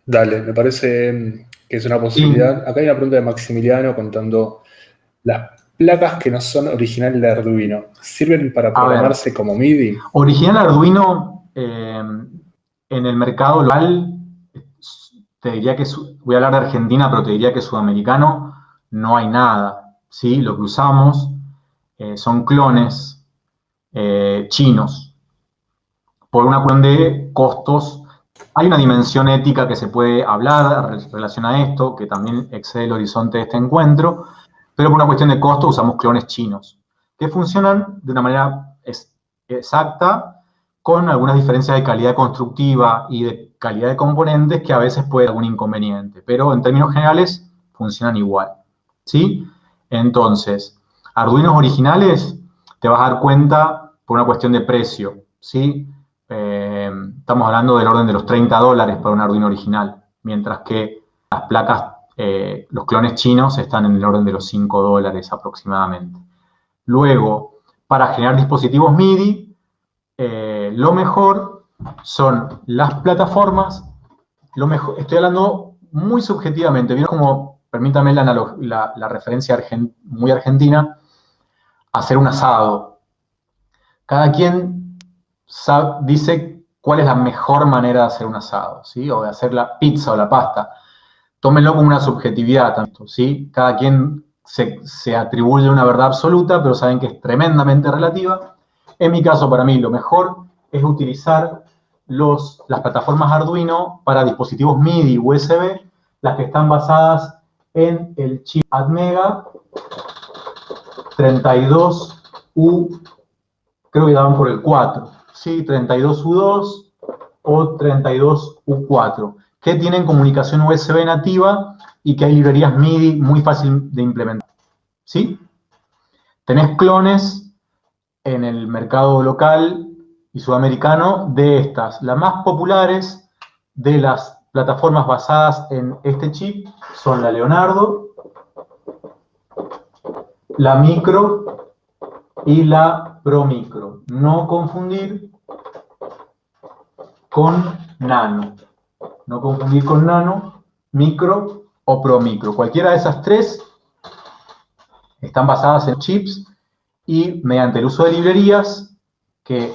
Dale, me parece que es una posibilidad. Acá hay una pregunta de Maximiliano contando las placas que no son originales de Arduino. ¿Sirven para programarse como MIDI? Original Arduino en el mercado local, te diría que, voy a hablar de Argentina, pero te diría que sudamericano no hay nada. ¿sí? Lo que usamos eh, son clones eh, chinos por una cuestión de costos hay una dimensión ética que se puede hablar en a esto, que también excede el horizonte de este encuentro, pero por una cuestión de costo usamos clones chinos, que funcionan de una manera exacta, con algunas diferencias de calidad constructiva y de calidad de componentes que a veces puede haber algún inconveniente, pero en términos generales funcionan igual, ¿sí? Entonces, Arduinos originales te vas a dar cuenta por una cuestión de precio, ¿sí? Eh, estamos hablando del orden de los 30 dólares para un Arduino original, mientras que las placas, eh, los clones chinos están en el orden de los 5 dólares aproximadamente. Luego, para generar dispositivos MIDI, eh, lo mejor son las plataformas, lo mejor, estoy hablando muy subjetivamente, ¿vieron como, permítame la, la referencia muy argentina, hacer un asado. Cada quien dice cuál es la mejor manera de hacer un asado, ¿sí? O de hacer la pizza o la pasta. Tómenlo como una subjetividad, tanto, ¿sí? Cada quien se, atribuye una verdad absoluta, pero saben que es tremendamente relativa. En mi caso, para mí, lo mejor es utilizar los, las plataformas Arduino para dispositivos MIDI USB, las que están basadas en el chip ATmega 32U, creo que daban por el 4. ¿sí? 32U2 o 32U4, que tienen comunicación USB nativa y que hay librerías MIDI muy fácil de implementar. ¿Sí? Tenés clones en el mercado local y sudamericano de estas. Las más populares de las plataformas basadas en este chip son la Leonardo, la Micro y la Pro Micro. No confundir con nano. No confundir con nano, micro o pro micro. Cualquiera de esas tres están basadas en chips y mediante el uso de librerías, que,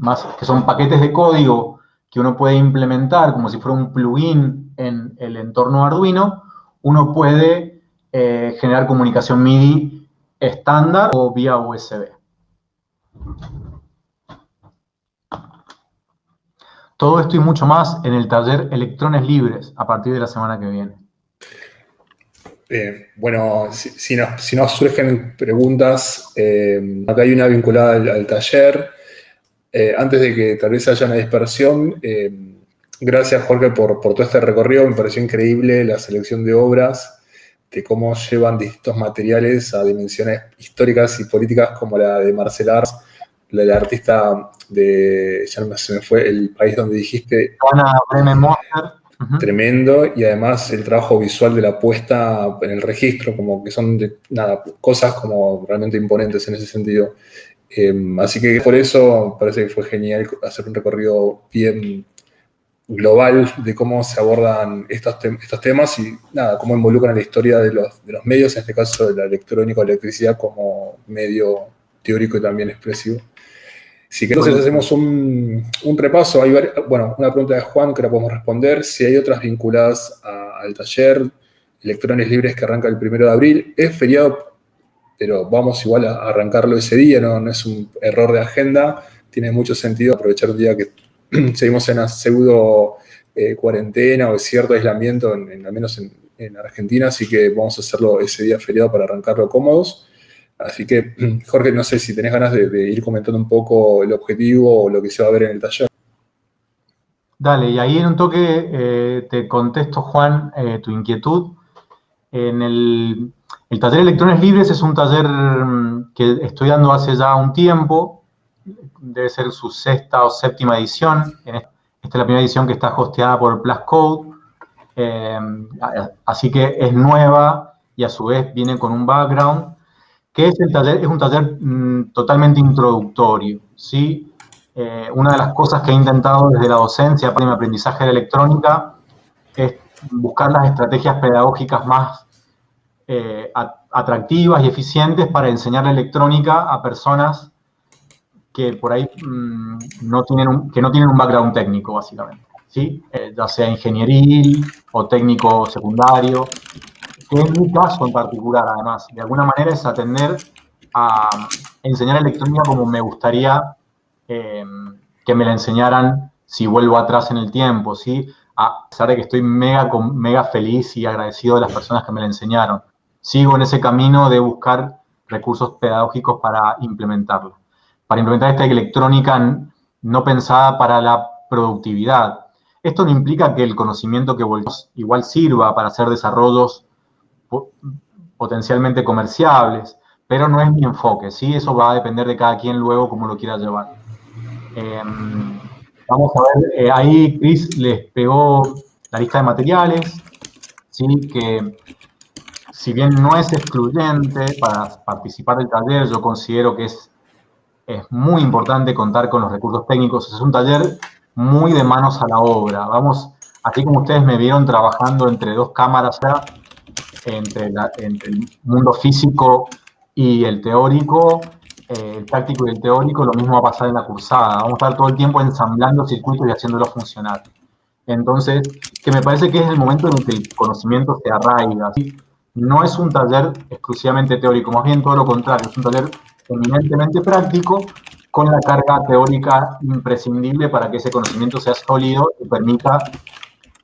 más, que son paquetes de código que uno puede implementar como si fuera un plugin en el entorno Arduino, uno puede eh, generar comunicación MIDI estándar o vía USB. Todo esto y mucho más en el taller Electrones Libres a partir de la semana que viene. Bueno, si, nos, surgen preguntas, eh, acá hay una vinculada al, taller. Eh, antes de que tal vez haya una dispersión, gracias Jorge por, por, todo este recorrido, me pareció increíble la selección de obras, de cómo llevan distintos materiales a dimensiones históricas y políticas como la de Marcel Ars, la del artista de, ya no se me fue, el país donde dijiste... Ana Bremen tremendo y además el trabajo visual de la puesta en el registro, como que son nada, cosas como realmente imponentes en ese sentido. Em, así que por eso parece que fue genial hacer un recorrido bien global de cómo se abordan estos, estos temas y nada, cómo involucran la historia de los, de los medios, en este caso de la electrónica o electricidad como medio teórico y también expresivo. Si que entonces hacemos un, repaso, hay bueno, una pregunta de Juan que la podemos responder, si hay otras vinculadas al taller, electrones libres que arranca el primero de abril, es feriado, pero vamos igual a arrancarlo ese día, no, es un error de agenda, tiene mucho sentido aprovechar un día que seguimos en una pseudo eh, cuarentena o cierto aislamiento, en, al menos en, en Argentina, así que vamos a hacerlo ese día feriado para arrancarlo cómodos. Así que, Jorge, no sé si tenés ganas de, ir comentando un poco el objetivo o lo que se va a ver en el taller. Dale, y ahí en un toque eh, te contesto, Juan, eh, tu inquietud. En el, taller Electrones Libres es un taller mm, que estoy dando hace ya un tiempo, debe ser su sexta o séptima edición. Esta es la primera edición que está hosteada por Plus Code, eh, así que es nueva y a su vez viene con un background que es el taller, es un taller mm, totalmente introductorio, ¿sí? Eh, una de las cosas que he intentado desde la docencia para mi aprendizaje de electrónica es buscar las estrategias pedagógicas más eh, atractivas y eficientes para enseñar la electrónica a personas que por ahí mm, no tienen un, que no tienen un background técnico, básicamente, ¿sí? Eh, ya sea ingenieril o técnico secundario, que es mi caso en particular, además, de alguna manera es atender a enseñar electrónica como me gustaría eh, que me la enseñaran si vuelvo atrás en el tiempo, ¿sí? A pesar de que estoy mega, mega feliz y agradecido de las personas que me la enseñaron. Sigo en ese camino de buscar recursos pedagógicos para implementarla. Para implementar esta electrónica no pensada para la productividad. Esto no implica que el conocimiento que volvemos igual sirva para hacer desarrollos potencialmente comerciables, pero no es mi enfoque, ¿sí? Eso va a depender de cada quien luego cómo lo quiera llevar. Em, vamos a ver, eh, ahí Chris les pegó la lista de materiales, ¿sí? Que si bien no es excluyente para participar del taller, yo considero que es, es muy importante contar con los recursos técnicos. Es un taller muy de manos a la obra. Vamos, así como ustedes me vieron trabajando entre dos cámaras ya, entre, el mundo físico y el teórico, eh, el práctico y el teórico, lo mismo va a pasar en la cursada. Vamos a estar todo el tiempo ensamblando circuitos y haciéndolo funcionar. Entonces, que me parece que es el momento en el que el conocimiento se arraiga. No es un taller exclusivamente teórico, más bien todo lo contrario, es un taller eminentemente práctico con la carga teórica imprescindible para que ese conocimiento sea sólido y permita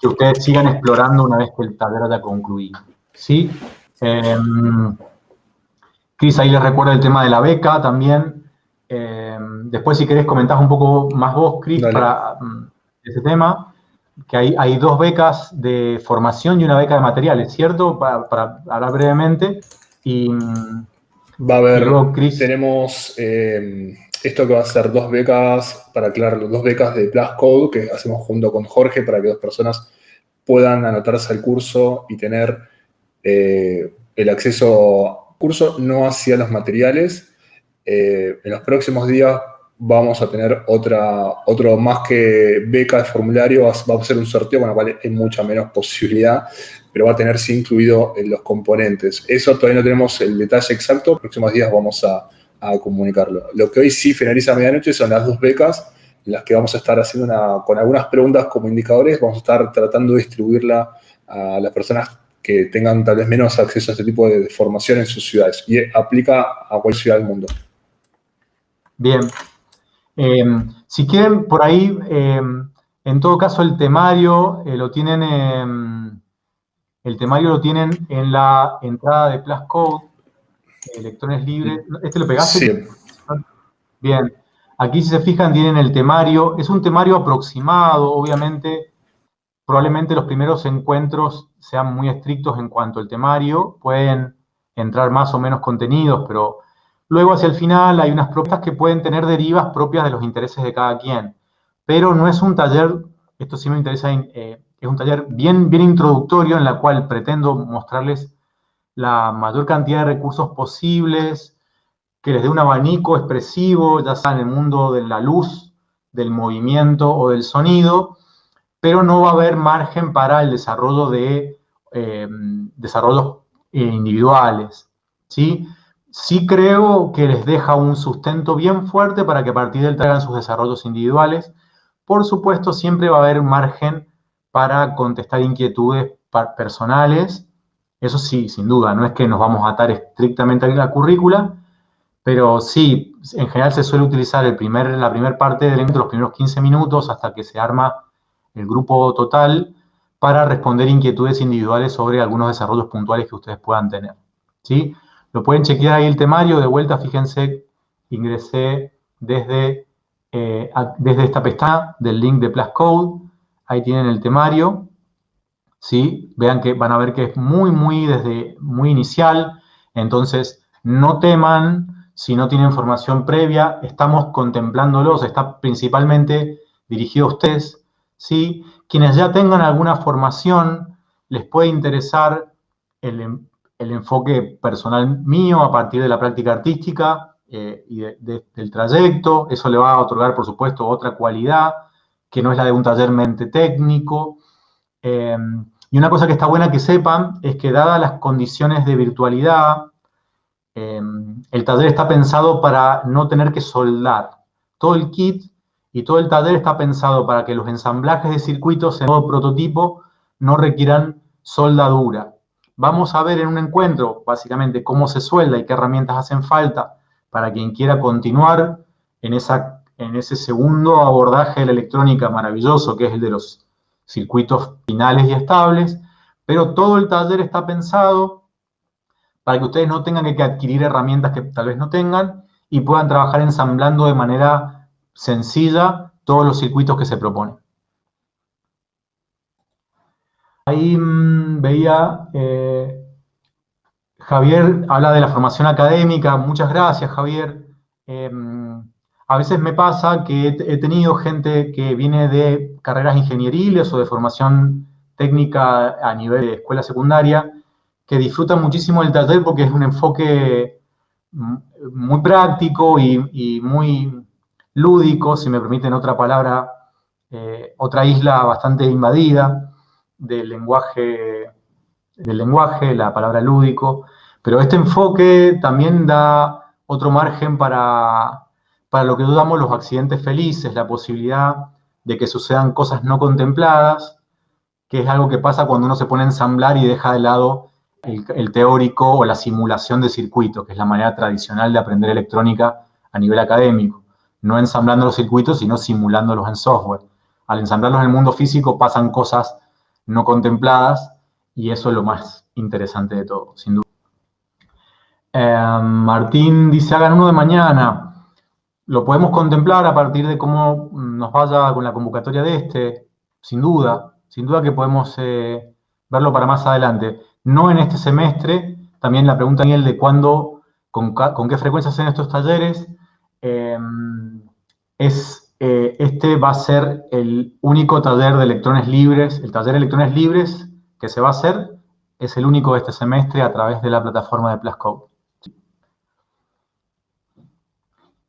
que ustedes sigan explorando una vez que el taller haya concluido. ¿sí? Em, Cris, ahí les recuerdo el tema de la beca también. Em, después, si querés, comentás un poco más vos, Cris, para mm, ese tema. Que hay, hay, dos becas de formación y una beca de materiales, ¿cierto? Para, hablar brevemente. Y, va a haber, tenemos em, esto que va a ser dos becas, para aclararlo, dos becas de Plus Code que hacemos junto con Jorge para que dos personas puedan anotarse al curso y tener eh, el acceso al curso, no hacia los materiales. Eh, en los próximos días vamos a tener otra, otro más que beca de formulario, va a ser un sorteo con lo cual hay mucha menos posibilidad, pero va a tener sí incluido en los componentes. Eso todavía no tenemos el detalle exacto, próximos días vamos a, a comunicarlo. Lo que hoy sí finaliza a medianoche son las dos becas, en las que vamos a estar haciendo una, con algunas preguntas como indicadores, vamos a estar tratando de distribuirla a las personas que tengan tal vez menos acceso a este tipo de formación en sus ciudades y aplica a cualquier ciudad del mundo. Bien. Em, si quieren, por ahí, em, en todo caso, el temario eh, lo tienen, el temario lo tienen en la entrada de Plus Code, electrones libres. ¿Este lo pegaste? Sí. Bien. Aquí, si se fijan, tienen el temario. Es un temario aproximado, obviamente. Probablemente los primeros encuentros sean muy estrictos en cuanto al temario. Pueden entrar más o menos contenidos, pero luego hacia el final hay unas propuestas que pueden tener derivas propias de los intereses de cada quien. Pero no es un taller, esto sí me interesa, eh, es un taller bien, bien introductorio en la cual pretendo mostrarles la mayor cantidad de recursos posibles, que les dé un abanico expresivo, ya sea en el mundo de la luz, del movimiento o del sonido, pero no va a haber margen para el desarrollo de eh, desarrollos individuales. ¿sí? Sí creo que les deja un sustento bien fuerte para que a partir de él traigan sus desarrollos individuales. Por supuesto, siempre va a haber margen para contestar inquietudes personales. Eso sí, sin duda, no es que nos vamos a atar estrictamente a la currícula, pero sí, en general se suele utilizar el primer, la primera parte del evento, los primeros 15 minutos, hasta que se arma el grupo total, para responder inquietudes individuales sobre algunos desarrollos puntuales que ustedes puedan tener. ¿sí? Lo pueden chequear ahí el temario, de vuelta, fíjense, ingresé desde, eh, desde esta pestaña del link de Plus Code, ahí tienen el temario, ¿sí? Vean que van a ver que es muy, muy, desde, muy inicial, entonces no teman si no tienen formación previa, estamos contemplándolos, está principalmente dirigido a ustedes, ¿sí? Quienes ya tengan alguna formación, les puede interesar el, enfoque personal mío a partir de la práctica artística eh, y del trayecto. Eso le va a otorgar, por supuesto, otra cualidad que no es la de un taller mente técnico. Eh, y una cosa que está buena que sepan es que dadas las condiciones de virtualidad, Em, el taller está pensado para no tener que soldar. Todo el kit y todo el taller está pensado para que los ensamblajes de circuitos en modo prototipo no requieran soldadura. Vamos a ver en un encuentro, básicamente, cómo se suelda y qué herramientas hacen falta para quien quiera continuar en, en ese segundo abordaje de la electrónica maravilloso, que es el de los circuitos finales y estables, pero todo el taller está pensado para que ustedes no tengan que adquirir herramientas que tal vez no tengan y puedan trabajar ensamblando de manera sencilla todos los circuitos que se proponen. Ahí mm, veía, eh, Javier habla de la formación académica, muchas gracias Javier. Em, a veces me pasa que he tenido gente que viene de carreras ingenieriles o de formación técnica a nivel de escuela secundaria que disfrutan muchísimo el taller porque es un enfoque muy práctico y, muy lúdico, si me permiten otra palabra, eh, otra isla bastante invadida del lenguaje, del lenguaje, la palabra lúdico, pero este enfoque también da otro margen para, para lo que dudamos los accidentes felices, la posibilidad de que sucedan cosas no contempladas, que es algo que pasa cuando uno se pone a ensamblar y deja de lado el, teórico o la simulación de circuitos, que es la manera tradicional de aprender electrónica a nivel académico. No ensamblando los circuitos, sino simulándolos en software. Al ensamblarlos en el mundo físico pasan cosas no contempladas y eso es lo más interesante de todo, sin duda. Eh, Martín dice, hagan uno de mañana. Lo podemos contemplar a partir de cómo nos vaya con la convocatoria de este, sin duda. Sin duda que podemos eh, verlo para más adelante no en este semestre. También la pregunta, Daniel, de cuándo, con, qué frecuencia hacen estos talleres. Eh, es, eh, este va a ser el único taller de electrones libres, el taller de electrones libres que se va a hacer es el único de este semestre a través de la plataforma de Plascode.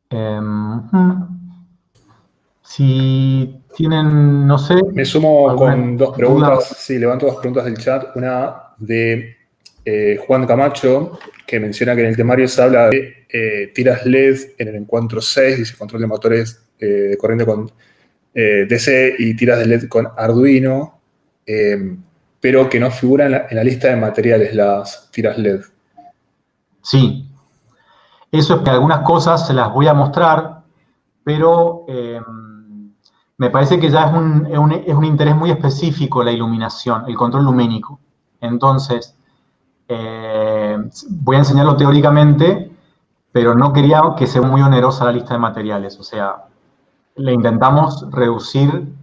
Em, si tienen, no sé... Me sumo con dos preguntas, sí, levanto dos preguntas del chat. Una de eh, Juan Camacho, que menciona que en el temario se habla de eh, tiras LED en el encuentro 6, dice control de motores de corriente con DC y tiras de LED con Arduino, pero que no figuran en la, lista de materiales las tiras LED. Sí, eso es que algunas cosas se las voy a mostrar, pero me parece que ya es un, es un, interés muy específico la iluminación, el control luménico. Entonces, eh, voy a enseñarlo teóricamente, pero no quería que sea muy onerosa la lista de materiales. O sea, le intentamos reducir,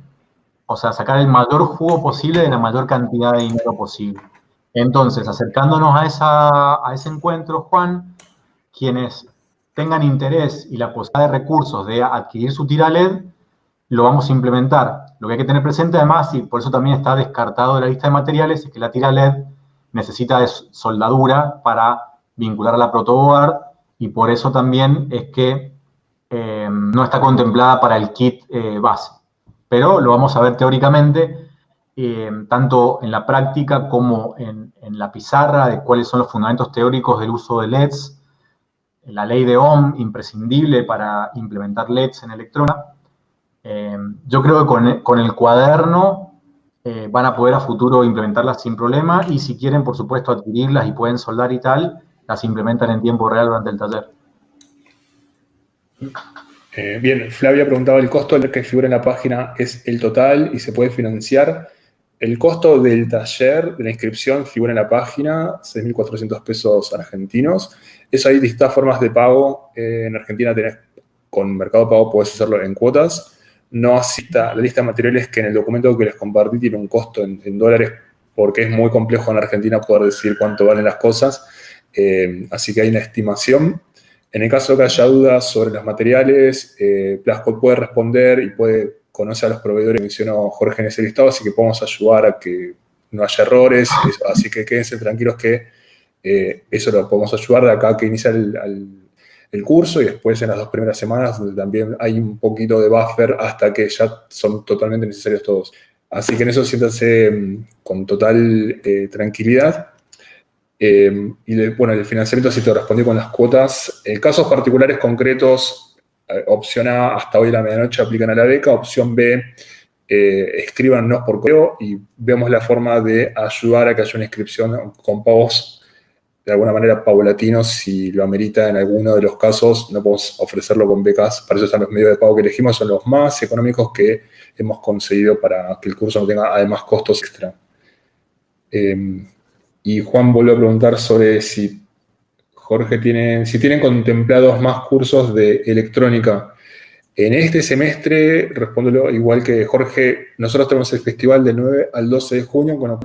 o sea, sacar el mayor jugo posible de la mayor cantidad de dinero posible. Entonces, acercándonos a, esa, a ese encuentro, Juan, quienes tengan interés y la posibilidad de recursos de adquirir su tira LED, lo vamos a implementar. Lo que hay que tener presente además, y por eso también está descartado de la lista de materiales, es que la tira LED necesita de soldadura para vincular a la protoboard y por eso también es que eh, no está contemplada para el kit eh, base. Pero lo vamos a ver teóricamente, eh, tanto en la práctica como en, la pizarra, de cuáles son los fundamentos teóricos del uso de LEDs, la ley de Ohm, imprescindible para implementar LEDs en electrona, yo creo que con, el cuaderno van a poder a futuro implementarlas sin problema y si quieren, por supuesto, adquirirlas y pueden soldar y tal, las implementan en tiempo real durante el taller. Eh, bien, Flavia preguntaba, ¿el costo que figura en la página es el total y se puede financiar? El costo del taller, de la inscripción, figura en la página, 6.400 pesos argentinos. Eso hay distintas formas de pago. en Argentina tenés, con Mercado Pago puedes hacerlo en cuotas no cita la lista de materiales que en el documento que les compartí tiene un costo en, dólares porque es muy complejo en Argentina poder decir cuánto valen las cosas. Eh, así que hay una estimación. En el caso de que haya dudas sobre los materiales, eh, Plasco puede responder y puede conocer a los proveedores que mencionó Jorge en ese listado, así que podemos ayudar a que no haya errores. Así que quédense tranquilos que eh, eso lo podemos ayudar de acá que inicia el curso y después en las dos primeras semanas donde también hay un poquito de buffer hasta que ya son totalmente necesarios todos. Así que en eso siéntanse mm, con total eh, tranquilidad. Eh, y bueno, el financiamiento sí te respondí con las cuotas. En casos particulares concretos, eh, opción A, hasta hoy a la medianoche aplican a la beca. Opción B, escríbanos por correo y vemos la forma de ayudar a que haya una inscripción con pagos de alguna manera paulatino, si lo amerita en alguno de los casos, no podemos ofrecerlo con becas, para eso están los medios de pago que elegimos, son los más económicos que hemos conseguido para que el curso no tenga además costos extra. Y Juan volvió a preguntar sobre si Jorge tiene, si tienen contemplados más cursos de electrónica. En este semestre, respóndelo igual que Jorge, nosotros tenemos el festival del 9 al 12 de junio, con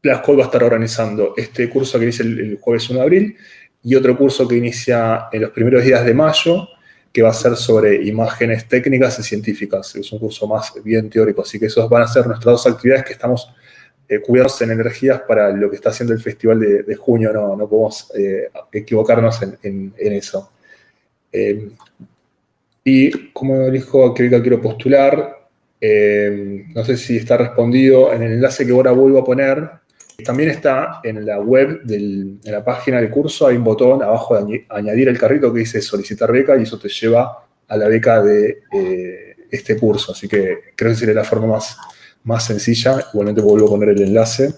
Plascode va a estar organizando este curso que inicia el, jueves 1 de abril y otro curso que inicia en los primeros días de mayo, que va a ser sobre imágenes técnicas y científicas. Es un curso más bien teórico, así que esos van a ser nuestras dos actividades que estamos eh, en energías para lo que está haciendo el festival de, junio, no, podemos eh, equivocarnos en, eso. Eh, y como dijo que quiero postular, no sé si está respondido en el enlace que ahora vuelvo a poner, también está en la web, en la página del curso, hay un botón abajo de añadir el carrito que dice solicitar beca y eso te lleva a la beca de eh, este curso. Así que creo que sería la forma más, más sencilla. Igualmente vuelvo a poner el enlace.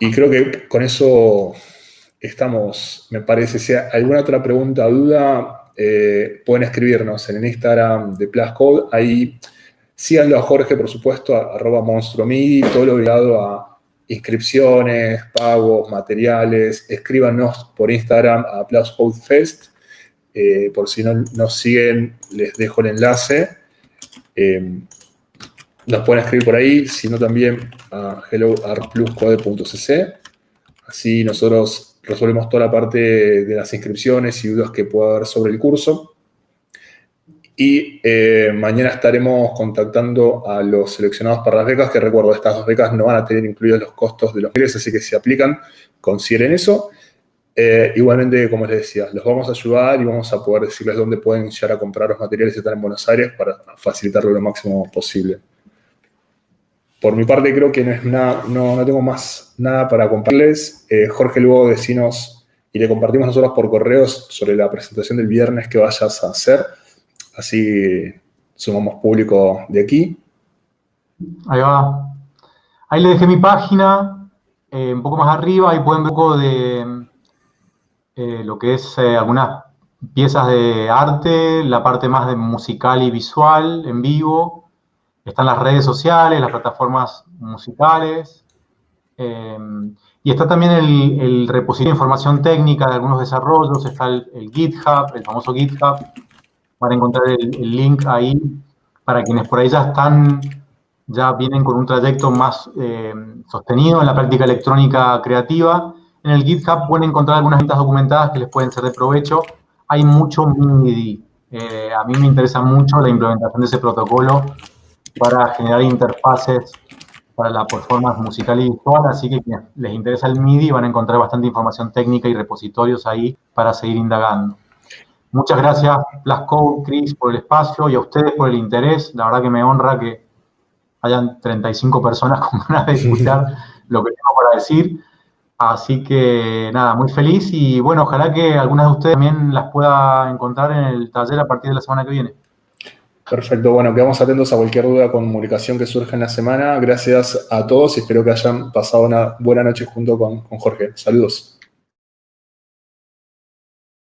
Y creo que con eso estamos, me parece. Si hay alguna otra pregunta o duda, eh, pueden escribirnos en el Instagram de Plascode. Ahí Síganlo a Jorge, por supuesto, a, arroba monstromidi, todo lo ligado a inscripciones, pagos, materiales. Escríbanos por Instagram a Plus Fest. Eh, por si no nos siguen, les dejo el enlace. Eh, nos pueden escribir por ahí, sino también a helloartpluscode.cc. Así nosotros resolvemos toda la parte de las inscripciones y dudas que pueda haber sobre el curso. Y eh, mañana estaremos contactando a los seleccionados para las becas, que recuerdo, estas dos becas no van a tener incluidos los costos de los ingresos, así que si aplican, consideren eso. Eh, igualmente, como les decía, los vamos a ayudar y vamos a poder decirles dónde pueden llegar a comprar los materiales que están en Buenos Aires para facilitarlo lo máximo posible. por mi parte creo que no, es nada, no, tengo más nada para compartirles. Eh, Jorge, luego decinos y le compartimos nosotros por correos sobre la presentación del viernes que vayas a hacer. Así sumamos público de aquí. Ahí va. Ahí le dejé mi página, eh, un poco más arriba, ahí pueden ver un poco de eh, lo que es algunas piezas de arte, la parte más de musical y visual en vivo. Están las redes sociales, las plataformas musicales. Eh, y está también el, repositorio de información técnica de algunos desarrollos. Está el, GitHub, el famoso GitHub. Van a encontrar el, link ahí para quienes por ahí ya están, ya vienen con un trayecto más eh, sostenido en la práctica electrónica creativa. En el GitHub pueden encontrar algunas ventas documentadas que les pueden ser de provecho hay mucho MIDI. Eh, a mí me interesa mucho la implementación de ese protocolo para generar interfaces para la performance musical y visual, así que quienes les interesa el MIDI van a encontrar bastante información técnica y repositorios ahí para seguir indagando. Muchas gracias, Blasco, Chris, por el espacio y a ustedes por el interés. La verdad que me honra que hayan 35 personas con ganas de escuchar lo que tengo para decir. Así que nada, muy feliz y bueno, ojalá que algunas de ustedes también las pueda encontrar en el taller a partir de la semana que viene. Perfecto, bueno, quedamos atentos a cualquier duda comunicación que surja en la semana. Gracias a todos y espero que hayan pasado una buena noche junto con, con Jorge. Saludos.